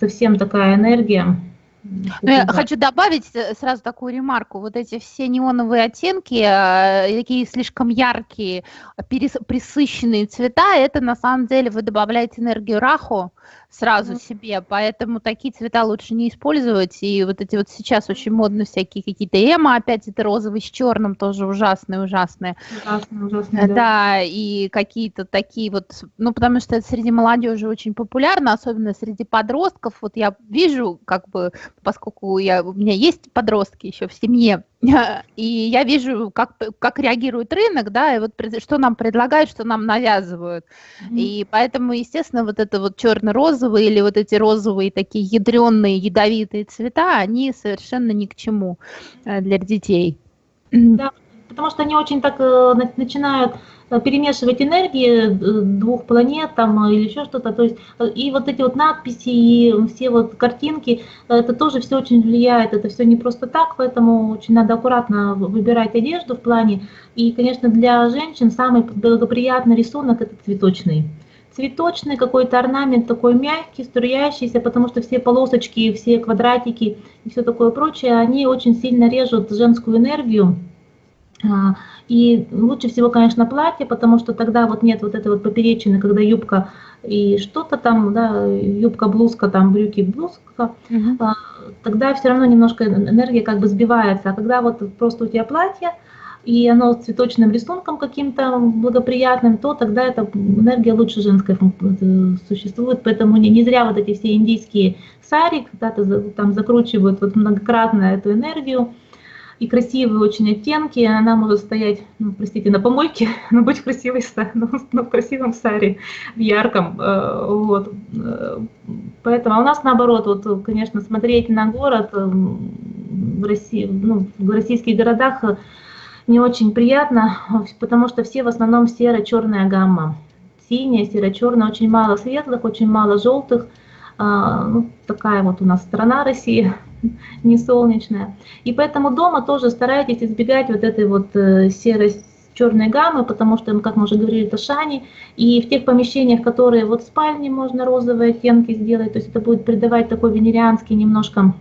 совсем такая энергия Ну, я хочу добавить э, сразу такую ремарку. Вот эти все неоновые оттенки, э, такие слишком яркие, присыщенные цвета, это на самом деле вы добавляете энергию раху, сразу mm-hmm. себе, поэтому такие цвета лучше не использовать, и вот эти вот сейчас очень модно всякие какие-то эмо, опять это розовый с черным, тоже ужасные, ужасные. Ужасные, ужасные, да. Да, и какие-то такие вот, ну, потому что это среди молодежи очень популярно, особенно среди подростков, вот я вижу, как бы, поскольку я, у меня есть подростки еще в семье, и я вижу, как, как реагирует рынок, да, и вот что нам предлагают, что нам навязывают. Mm-hmm. И поэтому, естественно, вот это вот черно-розовые или вот эти розовые такие ядреные, ядовитые цвета, они совершенно ни к чему э, для детей. Да, потому что они очень так э, начинают перемешивать энергии э, двух планет там или еще что-то. То есть э, и вот эти вот надписи и все вот картинки, это тоже все очень влияет. Это все не просто так, поэтому очень надо аккуратно выбирать одежду в плане. И, конечно, для женщин самый благоприятный рисунок это цветочный цветочный какой-то орнамент такой мягкий, струящийся, потому что все полосочки, все квадратики и все такое прочее, они очень сильно режут женскую энергию. А, и лучше всего, конечно, платье, потому что тогда вот нет вот этой вот поперечины, когда юбка и что-то там, да, юбка, блузка, там брюки, блузка, угу. тогда все равно немножко энергия как бы сбивается. А когда вот просто у тебя платье, и оно с цветочным рисунком каким-то благоприятным, то тогда эта энергия лучше женская существует. Поэтому не, не зря вот эти все индийские сари, когда-то там закручивают вот многократно эту энергию, и красивые очень оттенки. Она может стоять, ну, простите, на помойке, но быть красивой, но, но в красивом саре, в ярком. Э, вот. Э, поэтому а у нас наоборот, вот, конечно, смотреть на город э, в, России, ну, в российских городах не очень приятно, потому что все в основном серо-черная гамма. Синяя, серо-черная, очень мало светлых, очень мало желтых. А, ну, такая вот у нас страна Россия, не солнечная. И поэтому дома тоже старайтесь избегать вот этой вот э, серой черной гаммы, потому что, как мы уже говорили, это шани. И в тех помещениях, которые вот в спальне можно розовые оттенки сделать, то есть это будет придавать такой венерианский немножко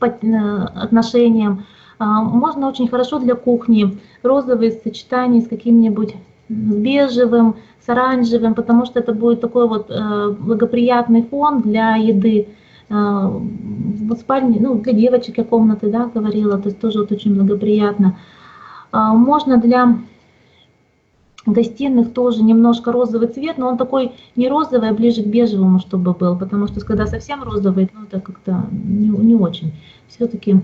э, отношениям. А, можно очень хорошо для кухни розовые сочетания с каким-нибудь бежевым, с оранжевым, потому что это будет такой вот э, благоприятный фон для еды. Э, в спальне, ну, для девочек я комнаты, да, говорила, то есть тоже вот очень благоприятно. Э, можно для гостиных тоже немножко розовый цвет, но он такой не розовый, а ближе к бежевому, чтобы был, потому что когда совсем розовый, ну, это как-то не, не очень. Все-таки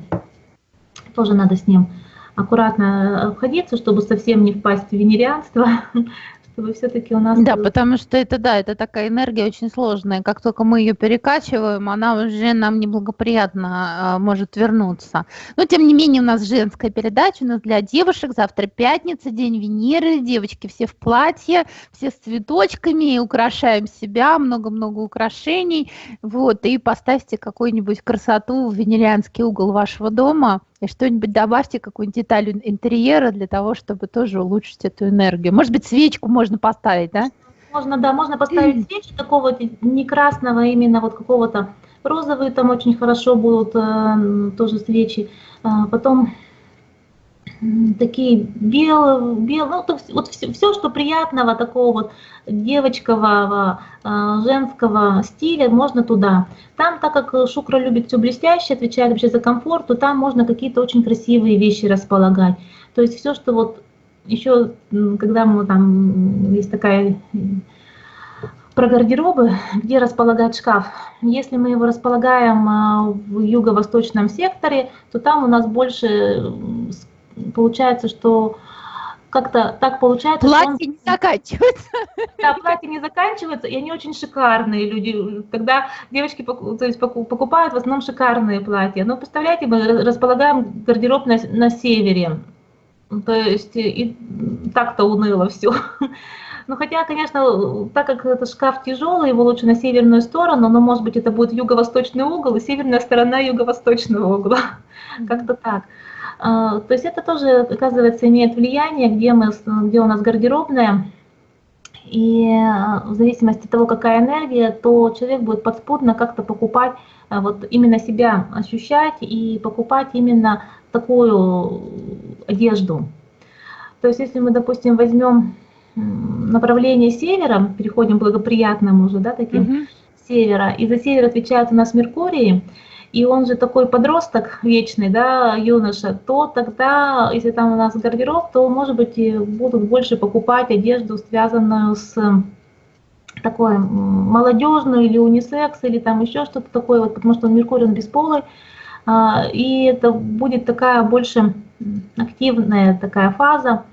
тоже надо с ним аккуратно обходиться, чтобы совсем не впасть в венерианство, чтобы все-таки у нас... Да, потому что это, да, это такая энергия очень сложная. Как только мы ее перекачиваем, она уже нам неблагоприятно а, может вернуться. Но, тем не менее, у нас женская передача, у нас для девушек. Завтра пятница, день Венеры. Девочки все в платье, все с цветочками, украшаем себя, много-много украшений. Вот, и поставьте какую-нибудь красоту в венерианский угол вашего дома и что-нибудь добавьте, какую-нибудь деталь интерьера для того, чтобы тоже улучшить эту энергию. Может быть, свечку можно поставить, да? Можно, да, можно поставить свечи такого не красного, именно вот какого-то розовые там очень хорошо будут э, тоже свечи. А, потом такие белые, белые ну, то, вот все, все, что приятного, такого вот девочкового, а, женского стиля, можно туда. Там, так как Шукра любит все блестящее, отвечает вообще за комфорт, то там можно какие-то очень красивые вещи располагать. То есть все, что вот еще, когда мы там, есть такая про гардеробы, где располагать шкаф. Если мы его располагаем а, в юго-восточном секторе, то там у нас больше получается, что как-то так получается. Платье он... не заканчивается. Да, платье не заканчивается, и они очень шикарные люди. Когда девочки то есть, покупают в основном шикарные платья. Но представляете, мы располагаем гардероб на, на севере. То есть и так-то уныло все. Ну, хотя, конечно, так как это шкаф тяжелый, его лучше на северную сторону, но, может быть, это будет юго-восточный угол и северная сторона юго-восточного угла. Как-то так. А, то есть это тоже, оказывается, имеет влияние, где, мы, где у нас гардеробная. и э, в зависимости от того, какая энергия, то человек будет подспудно как-то покупать, э, вот именно себя ощущать и покупать именно такую одежду. То есть если мы, допустим, возьмем направление севера, переходим к благоприятному уже, да, таким угу. севера, и за север отвечает у нас Меркурий, и он же такой подросток вечный, да, юноша, то тогда, если там у нас гардероб, то, может быть, будут больше покупать одежду, связанную с такой молодежную или унисекс, или там еще что-то такое, вот, потому что Меркурий, он бесполый, а, и это будет такая больше активная такая фаза,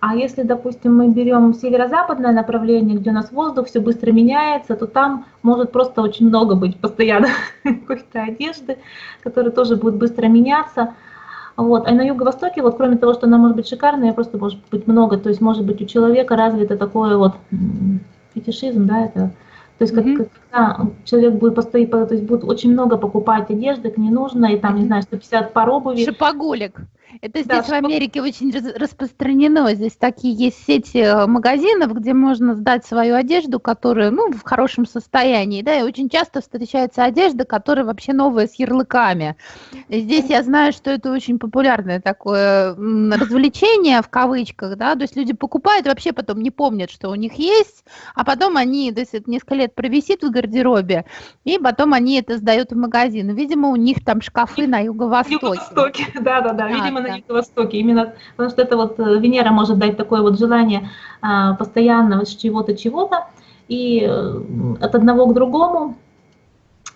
а если, допустим, мы берем северо-западное направление, где у нас воздух все быстро меняется, то там может просто очень много быть постоянно какой-то одежды, которая тоже будет быстро меняться. Вот. А на юго-востоке, вот кроме того, что она может быть шикарная, просто может быть много. То есть может быть у человека развито такое вот фетишизм, да, это то есть, mm-hmm. когда человек будет постоять, то есть будет очень много покупать одежды, не нужно, и там, не знаю, 150 пар обуви. Шипоголик. Это здесь да, в Америке очень распространено. Здесь такие есть сети э, магазинов, где можно сдать свою одежду, которая, ну, в хорошем состоянии, да, и очень часто встречается одежда, которая вообще новая с ярлыками. И здесь я знаю, что это очень популярное такое развлечение в кавычках, да, то есть люди покупают, вообще потом не помнят, что у них есть, а потом они, то есть это несколько лет провисит в гардеробе, и потом они это сдают в магазин. Видимо, у них там шкафы на юго-востоке. Юго-востоке, да-да-да, видимо, на Юго-Востоке. Именно потому что это вот э, Венера может дать такое вот желание а, постоянного чего-то, чего-то, и э, от одного к другому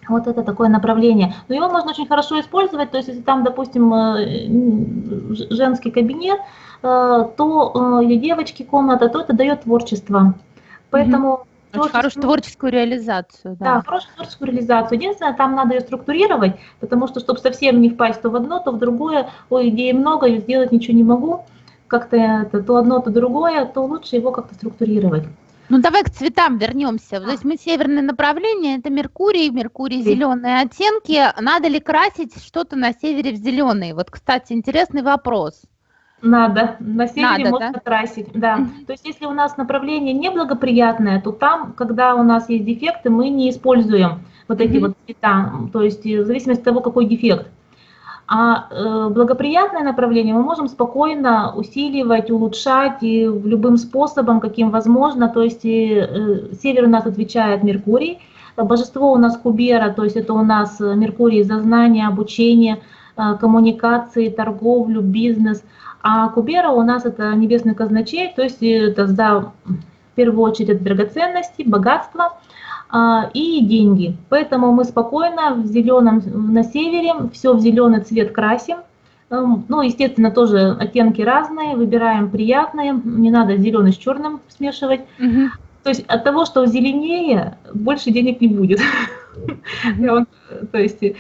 вот это такое направление. Но его можно очень хорошо использовать, то есть если там, допустим, э, женский кабинет, то или девочки комната, то это дает творчество. Поэтому очень хорошую творческую реализацию. Да. да, хорошую творческую реализацию. Единственное, там надо ее структурировать, потому что, чтобы совсем не впасть то в одно, то в другое, ой, идеи много, и сделать ничего не могу, как-то это, то одно, то другое, то лучше его как-то структурировать. Ну давай к цветам вернемся. То есть мы северное направление, это Меркурий, Меркурий зеленые оттенки. Надо ли красить что-то на севере в зеленый? Вот, кстати, интересный вопрос. Надо, на севере Надо, можно да? красить, да. То есть если у нас направление неблагоприятное, то там, когда у нас есть дефекты, мы не используем вот эти вот цвета, то есть в зависимости от того, какой дефект. А э, благоприятное направление мы можем спокойно усиливать, улучшать и любым способом, каким возможно. То есть э, север у нас отвечает Меркурий, божество у нас Кубера, то есть это у нас Меркурий за знание, обучение, э, коммуникации, торговлю, бизнес – а Кубера у нас это небесный казначей, то есть это да, в первую очередь это драгоценности, богатство а, и деньги. Поэтому мы спокойно в зеленом на севере все в зеленый цвет красим. Эм, ну, естественно, тоже оттенки разные, выбираем приятные, не надо зеленый с черным смешивать. Угу. То есть от того, что зеленее, больше денег не будет. То есть, э,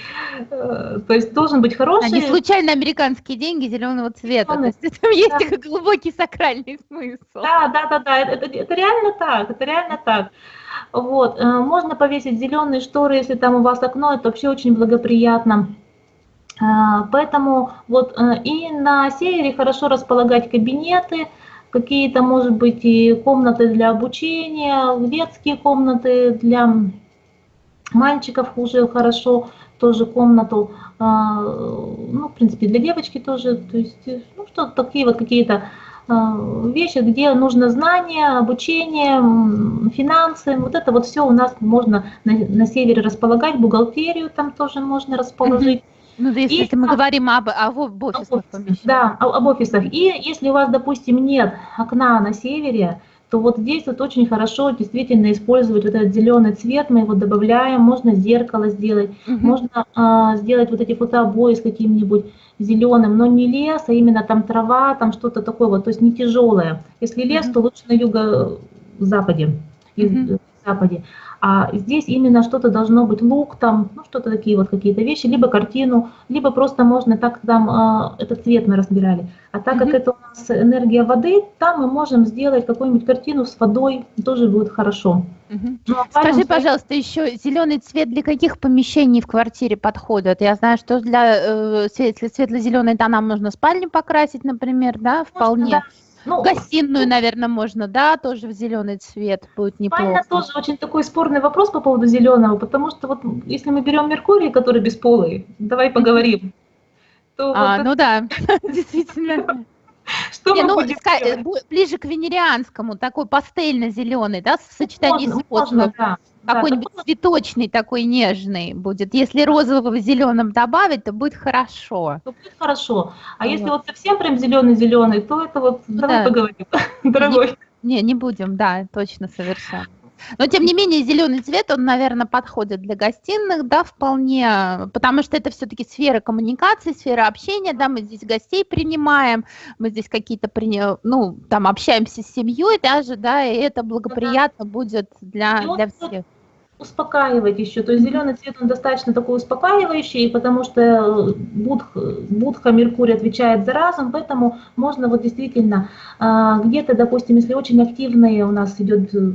то есть должен быть хороший... Они случайно американские деньги зеленого цвета. То есть там есть глубокий сакральный смысл. Да, да, да, да, это, это реально так, это реально так. Вот, э, можно повесить зеленые шторы, если там у вас окно, это вообще очень благоприятно. Э, поэтому вот и на севере хорошо располагать кабинеты, какие-то, может быть, и комнаты для обучения, детские комнаты для мальчиков уже хорошо, тоже комнату, а, ну, в принципе, для девочки тоже, то есть, ну, что такие вот какие-то а, вещи, где нужно знание, обучение, финансы, вот это вот все у нас можно на, на севере располагать, бухгалтерию там тоже можно расположить. Ну, если, если мы говорим об, об, об офисных помещениях. Да, об офисах. И если у вас, допустим, нет окна на севере, то вот здесь вот очень хорошо действительно использовать вот этот зеленый цвет, мы его добавляем, можно зеркало сделать, угу. можно а, сделать вот эти фотообои с каким-нибудь зеленым, но не лес, а именно там трава, там что-то такое вот, то есть не тяжелое. Если лес, угу. то лучше на юго-западе, угу. западе. А здесь именно что-то должно быть, лук там, ну что-то такие вот какие-то вещи, либо картину, либо просто можно так там, э, этот цвет мы разбирали. А так как это у нас энергия воды, там мы можем сделать какую-нибудь картину с водой, тоже будет хорошо. Угу. Ну, а Скажи, пожалуйста, еще зеленый цвет для каких помещений в квартире подходит? Я знаю, что для э, светло-зеленой тонам нужно спальню покрасить, например, да, вполне. Можно, да. Ну, Гостиную, наверное, можно, да, тоже в зеленый цвет будет неплохо. Спальня тоже очень такой спорный вопрос по поводу зеленого, потому что вот если мы берем Меркурий, который бесполый, давай поговорим. То а, вот ну это... да, действительно. Что Не, ну, э, ближе к венерианскому, такой пастельно-зеленый, да, в сочетании можно, с фосфором. Да. Какой-нибудь да, цветочный такой нежный будет. Если розового в зеленом добавить, то будет хорошо. То будет хорошо. А вот. если вот совсем прям зеленый-зеленый, то это вот, ну, давай да. поговорим, дорогой. Не, не будем, да, точно, совершенно. Но, тем не менее, зеленый цвет, он, наверное, подходит для гостиных, да, вполне, потому что это все-таки сфера коммуникации, сфера общения, да, мы здесь гостей принимаем, мы здесь какие-то, ну, там, общаемся с семьей даже, да, и это благоприятно будет для, для всех успокаивать еще. То есть зеленый цвет, он достаточно такой успокаивающий, потому что э, будх, будха Меркурий отвечает за разум, поэтому можно вот действительно а, где-то, допустим, если очень активные у нас идет, э,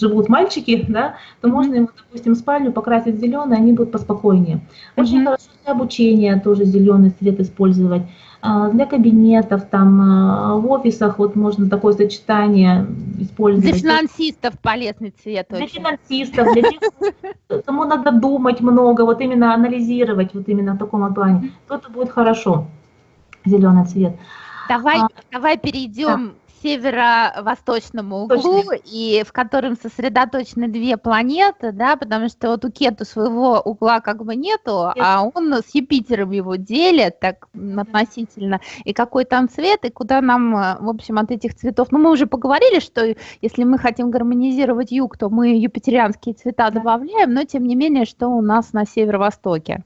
живут мальчики, да, то можно им, допустим, спальню покрасить зеленый, они будут поспокойнее. Очень mm-hmm. хорошо для обучения тоже зеленый цвет использовать. А, для кабинетов, там а, в офисах вот можно такое сочетание использовать. Для финансистов полезный цвет. Для очень. финансистов, для тех, кому надо думать много, вот именно анализировать, вот именно в таком плане, то это будет хорошо, зеленый цвет. Давай, а, давай перейдем да северо-восточному углу, Точно. и в котором сосредоточены две планеты, да, потому что вот у Кету своего угла как бы нету, Нет. а он с Юпитером его делит так относительно, и какой там цвет, и куда нам, в общем, от этих цветов, ну, мы уже поговорили, что если мы хотим гармонизировать юг, то мы юпитерианские цвета добавляем, но тем не менее, что у нас на северо-востоке?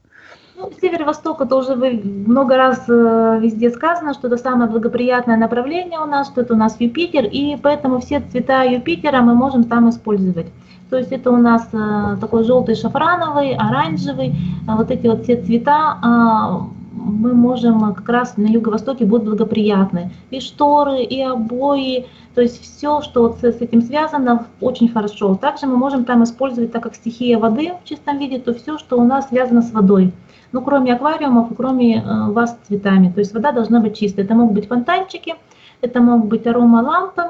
Ну, северо-восток, это уже много раз э, везде сказано, что это самое благоприятное направление у нас, что это у нас Юпитер, и поэтому все цвета Юпитера мы можем там использовать. То есть это у нас э, такой желтый шафрановый, оранжевый, а вот эти вот все цвета а, мы можем как раз на юго-востоке будут благоприятны. И шторы, и обои, то есть все, что вот с этим связано, очень хорошо. Также мы можем там использовать, так как стихия воды в чистом виде, то все, что у нас связано с водой ну, кроме аквариумов кроме э, ваз с цветами. То есть вода должна быть чистая. Это могут быть фонтанчики, это могут быть аромалампы,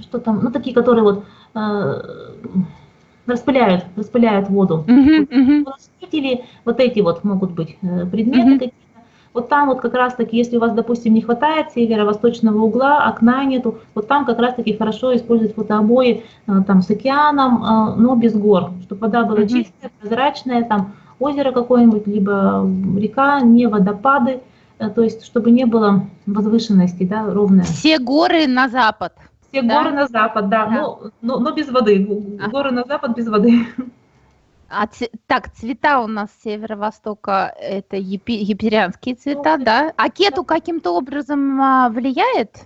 что там, ну, такие, которые вот э, распыляют, распыляют воду. Uh-huh, uh-huh. вот эти вот могут быть э, предметы какие-то. Вот там вот как раз таки, если у вас, допустим, не хватает северо-восточного угла, окна нету, вот там как раз таки хорошо использовать фотообои там с океаном, но без гор, чтобы вода была чистая, прозрачная, там озеро какое-нибудь, либо река, не водопады, э, то есть чтобы не было возвышенности, да, ровная. Все горы на запад. Все да? горы на запад, да, да. Но, но, но без воды. Горы а. на запад без воды. А так, цвета у нас северо-востока это епи, еперианские цвета, ну, да? А кету каким-то образом а, влияет?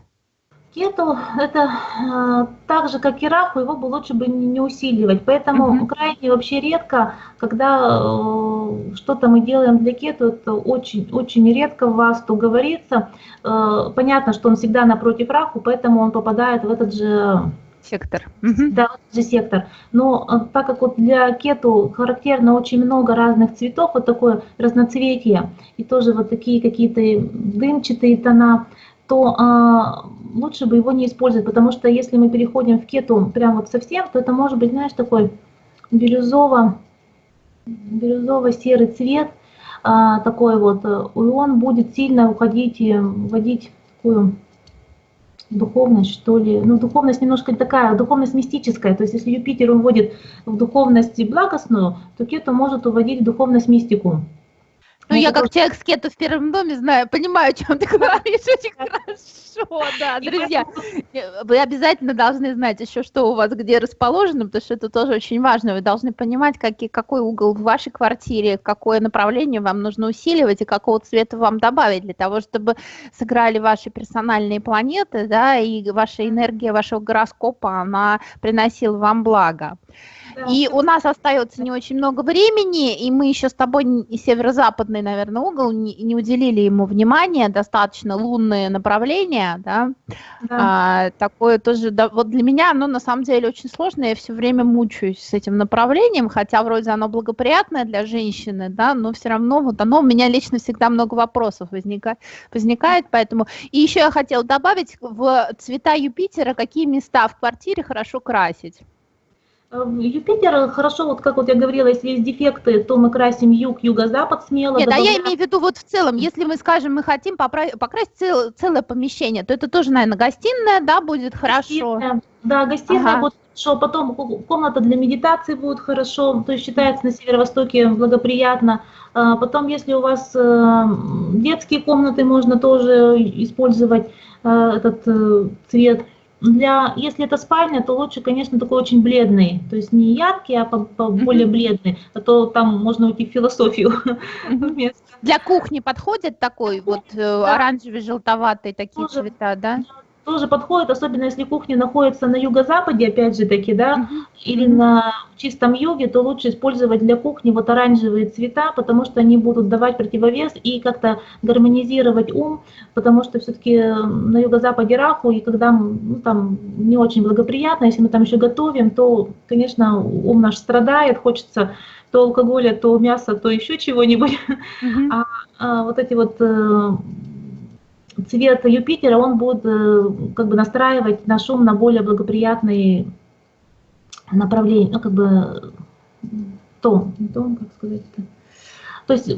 Кету это э, так же, как и раху, его бы лучше бы не, не усиливать. Поэтому mm-hmm. крайне вообще редко, когда э, что-то мы делаем для кету, это очень, очень редко в вас то говорится. Э, понятно, что он всегда напротив раху, поэтому он попадает в этот же сектор. Да, в этот же сектор. Но э, так как вот для кету характерно очень много разных цветов, вот такое разноцветие, и тоже вот такие какие-то дымчатые тона, то а, лучше бы его не использовать, потому что если мы переходим в кету прям вот совсем, то это может быть, знаешь, такой бирюзово, бирюзово-серый цвет, а, такой вот, и он будет сильно уходить и вводить такую духовность, что ли. Ну, духовность немножко такая, духовность мистическая. То есть, если Юпитер уводит в духовность благостную, то кету может уводить в духовность мистику. Ну, я как человек с кету в первом доме знаю, понимаю, о чем ты говоришь очень хорошо, да, друзья. Вы обязательно должны знать еще, что у вас где расположено, потому что это тоже очень важно. Вы должны понимать, какие, какой угол в вашей квартире, какое направление вам нужно усиливать и какого цвета вам добавить для того, чтобы сыграли ваши персональные планеты, да, и ваша энергия вашего гороскопа, она приносила вам благо. И у нас остается не очень много времени, и мы еще с тобой северо-западный, наверное, угол не, не уделили ему внимания, достаточно лунное направление, да. да. А, такое тоже, да, вот для меня оно на самом деле очень сложное, я все время мучаюсь с этим направлением, хотя вроде оно благоприятное для женщины, да, но все равно вот оно у меня лично всегда много вопросов возникает, возникает, поэтому. И еще я хотела добавить в цвета Юпитера, какие места в квартире хорошо красить. Э, Юпитер хорошо, вот как вот я говорила, если есть дефекты, то мы красим юг, юго-запад смело. Нет, добавляем... а я имею в виду вот в целом, если мы скажем, мы хотим покрасить цел, целое помещение, то это тоже, наверное, гостиная, да, будет хорошо? Гостиная, да, гостиная ага. будет хорошо, потом комната для медитации будет хорошо, то есть считается на северо-востоке благоприятно. А потом, если у вас э, детские комнаты, можно тоже использовать э, этот цвет для, если это спальня, то лучше, конечно, такой очень бледный, то есть не яркий, а по, по более бледный, а то там можно уйти в философию. Для кухни подходит такой вот э, оранжевый, желтоватый такие цвета, да? Тоже подходит, особенно если кухня находится на юго-западе, опять же таки, да, uh-huh. или на чистом юге, то лучше использовать для кухни вот оранжевые цвета, потому что они будут давать противовес и как-то гармонизировать ум, потому что все-таки на юго-западе Раху, и когда ну, там не очень благоприятно, если мы там еще готовим, то, конечно, ум наш страдает, хочется то алкоголя, то мяса, то еще чего-нибудь. Uh-huh. А, а вот эти вот э, цвет Юпитера, он будет э, как бы настраивать наш ум на более благоприятные направления, ну как бы тон, тон, как сказать это. То есть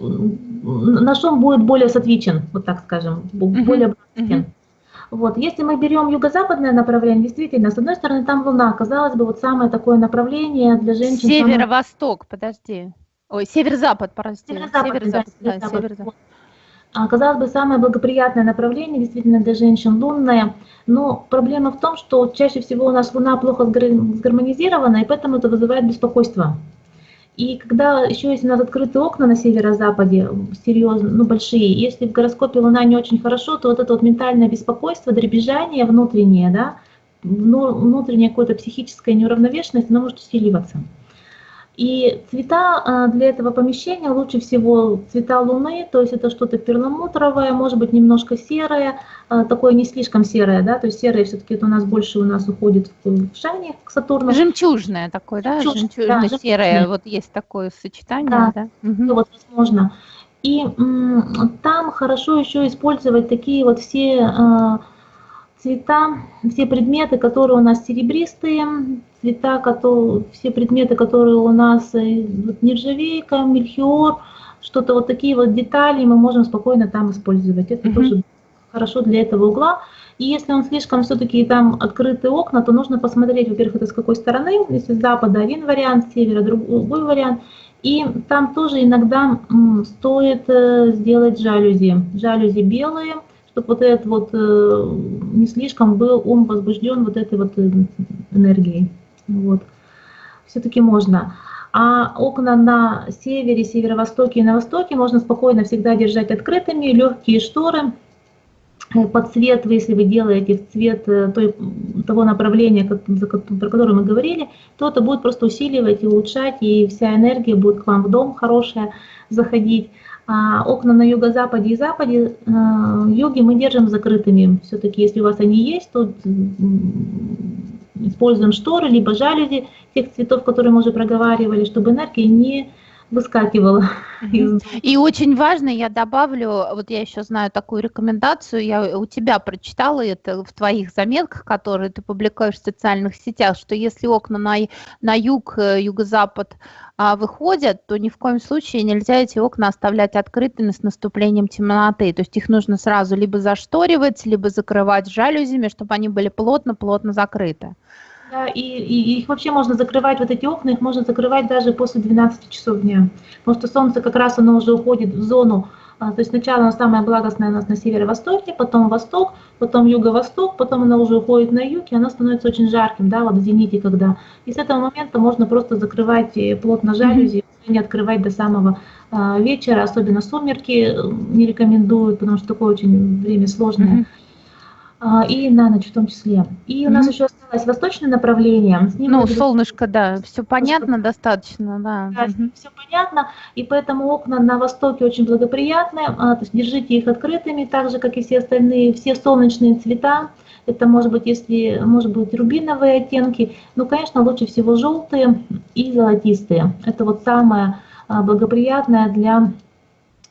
наш ум будет более сатвичен, вот так скажем, более благостен. Вот. Если мы берем юго-западное направление, действительно, с одной стороны, там Луна, казалось бы, вот самое такое направление для женщин. Северо-восток, самое... подожди. Ой, северо-запад, прости. Северо-запад, северо-запад, да, северо-запад. северо-запад. А, казалось бы, самое благоприятное направление действительно для женщин лунное, но проблема в том, что чаще всего у нас Луна плохо сгармонизирована, и поэтому это вызывает беспокойство. И когда еще есть у нас открытые окна на северо-западе, серьезно, ну большие, если в гороскопе Луна не очень хорошо, то вот это вот ментальное беспокойство, дребезжание внутреннее, да, внутренняя какая-то психическая неуравновешенность, она может усиливаться. И цвета а, для этого помещения лучше всего цвета луны, то есть это что-то перламутровое, может быть немножко серое, а, такое не слишком серое, да, то есть серое все-таки это у нас больше у нас уходит в шане к Сатурну. Жемчужное такое, да, жемчужно-серое, да, вот есть такое сочетание, да, да? Угу. вот возможно. И там хорошо еще использовать такие вот все а, цвета, все предметы, которые у нас серебристые, цвета, которые, все предметы, которые у нас э, вот, нержавейка, мельхиор, что-то вот такие вот детали мы можем спокойно там использовать. Это mm-hmm. тоже хорошо для этого угла. И если он слишком все-таки там открытые окна, то нужно посмотреть, во-первых, это с какой стороны. Если с запада один вариант, с севера другой вариант. И там тоже иногда стоит э, сделать жалюзи. Жалюзи белые, чтобы вот этот вот э, не слишком был ум возбужден вот этой вот энергией. Вот. Все-таки можно. А окна на севере, северо-востоке и на востоке можно спокойно всегда держать открытыми, легкие шторы э, под цвет, если вы делаете в цвет э, той, того направления, как, про которое мы говорили, то это будет просто усиливать и улучшать, и вся энергия будет к вам в дом хорошая заходить. А окна на юго-западе и западе, э, юге мы держим закрытыми. Все-таки, если у вас они есть, то используем шторы, либо жалюзи тех цветов, которые мы уже проговаривали, чтобы энергия не выскакивала. И очень важно, я добавлю, вот я еще знаю такую рекомендацию, я у тебя прочитала это в твоих заметках, которые ты публикуешь в социальных сетях, что если окна на, на юг, э, юго-запад а, выходят, то ни в коем случае нельзя эти окна оставлять открытыми с наступлением темноты. То есть их нужно сразу либо зашторивать, либо закрывать жалюзями, чтобы они были плотно-плотно закрыты. Да, и, и их вообще можно закрывать, вот эти окна, их можно закрывать даже после 12 часов дня. Потому что солнце как раз оно уже уходит в зону, а, то есть сначала оно самое благостное у нас на северо-востоке, потом восток, потом юго-восток, потом оно уже уходит на юг, и оно становится очень жарким, да, вот в зените когда. И с этого момента можно просто закрывать э, плотно жалюзи, mm-hmm. не открывать до самого а, вечера, особенно сумерки не рекомендую, потому что такое очень время сложное. Mm-hmm. А, и на ночь в том числе. И у нас mm-hmm. еще осталось восточное направление. С ним ну, солнышко, да, все понятно что... достаточно, да. да mm-hmm. Все понятно, и поэтому окна на востоке очень благоприятные, а, то есть держите их открытыми, так же, как и все остальные, все солнечные цвета. Это может быть, если, может быть, рубиновые оттенки, ну, конечно, лучше всего желтые и золотистые. Это вот самое а, благоприятное для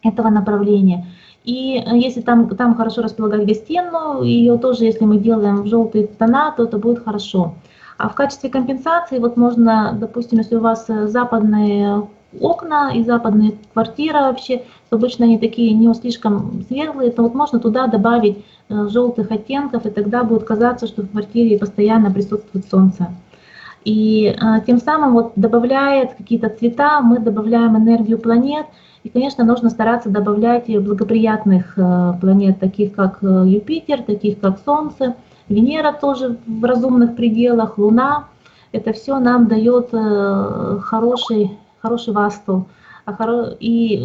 этого направления. И э, если там, там хорошо располагать гостиную, ее тоже, если мы делаем в желтые тона, то это будет хорошо. А в качестве компенсации, вот можно, допустим, если у вас э, западные окна и западные квартиры вообще, обычно они такие не слишком светлые, то вот можно туда добавить э, желтых оттенков, и тогда будет казаться, что в квартире постоянно присутствует солнце. И тем самым вот добавляет какие-то цвета, мы добавляем энергию планет – и, конечно, нужно стараться добавлять благоприятных э, планет, таких как э, Юпитер, таких как Солнце, Венера тоже в разумных пределах, Луна. Это все нам дает э, хороший, хороший васту. А и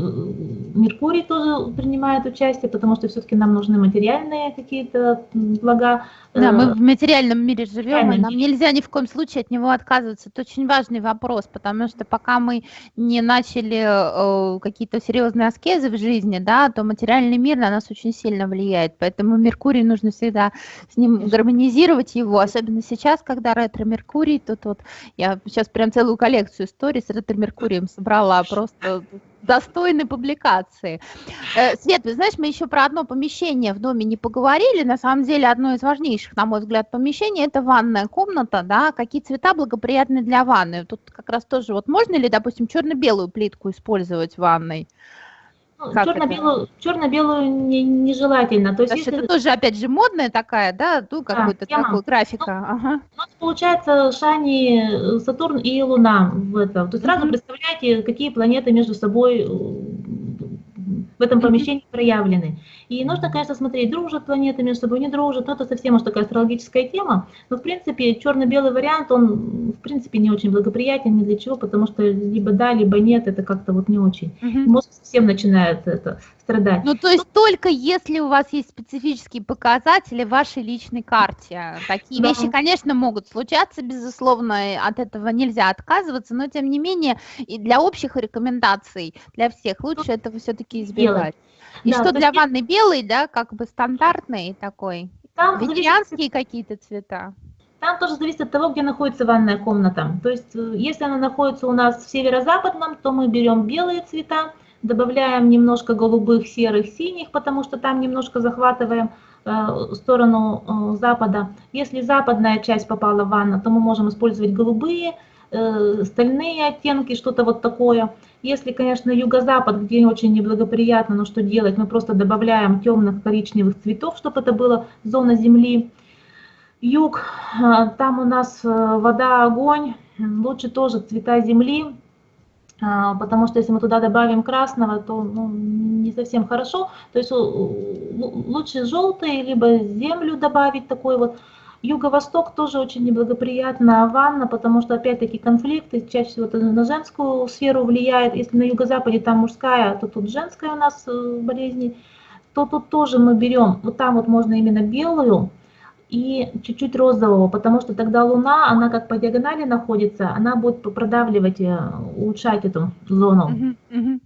Меркурий тоже принимает участие, потому что все-таки нам нужны материальные какие-то блага. Да, мы в материальном мире живем, и нам нельзя ни в коем случае от него отказываться. Это очень важный вопрос, потому что пока мы не начали э, какие-то серьезные аскезы в жизни, да, то материальный мир на нас очень сильно влияет. Поэтому Меркурий нужно всегда с ним гармонизировать его, особенно сейчас, когда ретро-Меркурий, тут вот я сейчас прям целую коллекцию историй с ретро-Меркурием собрала, просто достойной публикации. Э, Свет, вы знаешь, мы еще про одно помещение в доме не поговорили. На самом деле, одно из важнейших, на мой взгляд, помещений – это ванная комната, да, какие цвета благоприятны для ванны. Тут как раз тоже, вот можно ли, допустим, черно-белую плитку использовать в ванной? Ну, черно-белую, черно-белую не, нежелательно. То есть, если... Это тоже, опять же, модная такая, да, ну, какой-то да, такой графика. Ну, ага. У нас получается Шани, Сатурн и Луна в этом. То есть сразу представляете, какие планеты между собой в этом помещении проявлены. И нужно, конечно, смотреть, дружат планеты между собой, не дружат, но это совсем уж такая астрологическая тема. Но, в принципе, черно-белый вариант, он, в принципе, не очень благоприятен ни для чего, потому что либо да, либо нет, это как-то вот не очень. Угу. Мозг совсем начинает это страдать. Ну, то есть ну, только если у вас есть специфические показатели в вашей личной карте. Такие да. вещи, конечно, могут случаться, безусловно, от этого нельзя отказываться, но, тем не менее, и для общих рекомендаций, для всех лучше этого все-таки избегать. И да, что для есть... ванны белый, да, как бы стандартный такой? Там Ветеранские зависит... какие-то цвета? Там тоже зависит от того, где находится ванная комната. То есть, э, если она находится у нас в северо-западном, то мы берем белые цвета, добавляем немножко голубых, серых, синих, потому что там немножко захватываем э, сторону э, запада. Если западная часть попала в ванну, то мы можем использовать голубые, э, стальные оттенки, что-то вот такое. Если, конечно, юго-запад, где очень неблагоприятно, но что делать, мы просто добавляем темных коричневых цветов, чтобы это была зона земли. Юг, э, там у нас э, вода, огонь, лучше тоже цвета земли, а, потому что если мы туда добавим красного, то ну, не совсем хорошо. То есть лучше желтый, либо землю добавить такой вот. Юго-восток тоже очень неблагоприятная ванна, потому что опять-таки конфликты чаще всего это на женскую сферу влияет. Если на юго-западе там мужская, то тут женская у нас э, болезни, то тут тоже мы берем, вот там вот можно именно белую, и чуть-чуть розового, потому что тогда Луна, она как по диагонали находится, она будет продавливать, э, улучшать эту зону. Uh-huh.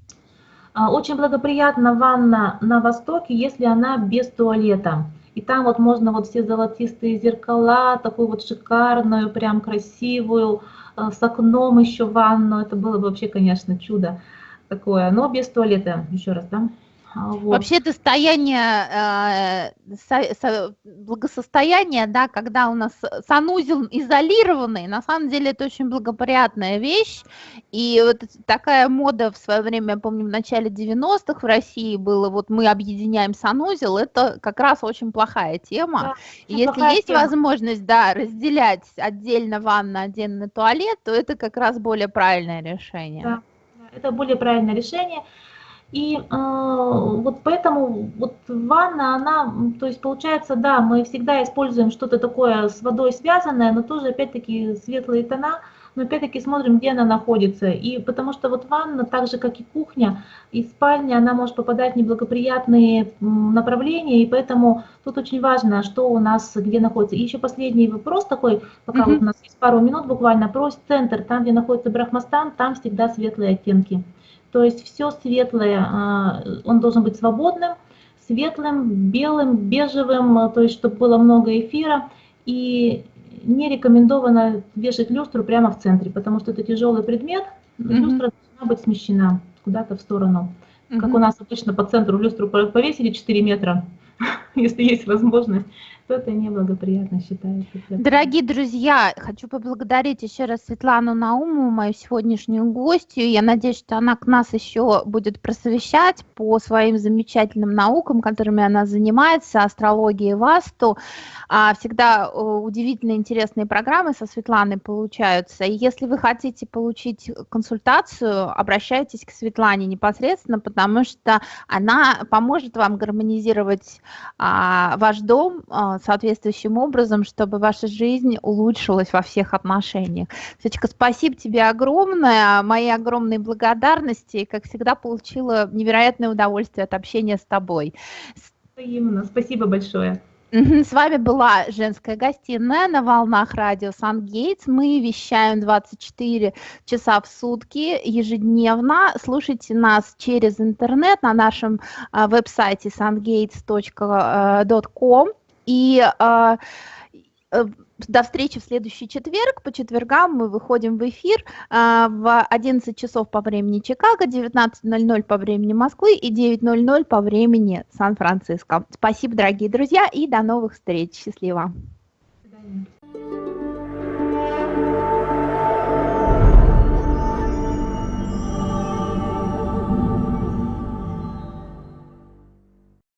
Очень благоприятна ванна на востоке, если она без туалета. И там вот можно вот все золотистые зеркала, такую вот шикарную, прям красивую, э, с окном еще ванну. Это было бы вообще, конечно, чудо такое, но без туалета, еще раз, да? А, вот. Вообще состояние, э, со, со, благосостояние, да, когда у нас санузел изолированный, на самом деле это очень благоприятная вещь. И вот такая мода в свое время, я помню, в начале 90-х в России было, вот мы объединяем санузел, это как раз очень плохая тема. Да, и если есть тема. возможность, да, разделять отдельно ванна, отдельно туалет, то это как раз более правильное решение. Да, это более правильное решение. И э, вот поэтому вот ванна, она, то есть получается, да, мы всегда используем что-то такое с водой связанное, но тоже опять-таки светлые тона, но опять-таки смотрим, где она находится. И потому что вот ванна, так же как и кухня, и спальня, она может попадать в неблагоприятные направления, и поэтому тут очень важно, что у нас где находится. И еще последний вопрос такой, пока mm-hmm. вот у нас есть пару минут буквально, про центр, там, где находится Брахмастан, там всегда светлые оттенки. То есть все светлое, а, он должен быть свободным, светлым, белым, бежевым, то есть чтобы было много эфира. И не рекомендовано вешать люстру прямо в центре, потому что это тяжелый предмет, mm-hmm. люстра должна быть смещена куда-то в сторону. Mm-hmm. Как у нас обычно по центру люстру повесили 4 метра, если есть возможность то это неблагоприятно считается. Дорогие друзья, хочу поблагодарить еще раз Светлану Наумову, мою сегодняшнюю гостью. Я надеюсь, что она к нас еще будет просвещать по своим замечательным наукам, которыми она занимается, астрологии Васту. А, всегда э, удивительно интересные программы со Светланой получаются. И если вы хотите получить консультацию, обращайтесь к Светлане непосредственно, потому что она поможет вам гармонизировать а, ваш дом, а, соответствующим образом, чтобы ваша жизнь улучшилась во всех отношениях. Светочка, спасибо тебе огромное, мои огромные благодарности. Как всегда, получила невероятное удовольствие от общения с тобой. Взаимно. Спасибо большое. С вами была женская гостиная на волнах радио Сан-Гейтс. Мы вещаем 24 часа в сутки ежедневно. Слушайте нас через интернет на нашем а, веб-сайте sungates.com. И э, э, до встречи в следующий четверг. По четвергам мы выходим в эфир э, в 11 часов по времени Чикаго, 19.00 по времени Москвы и 9.00 по времени Сан-Франциско. Спасибо, дорогие друзья, и до новых встреч. Счастливо.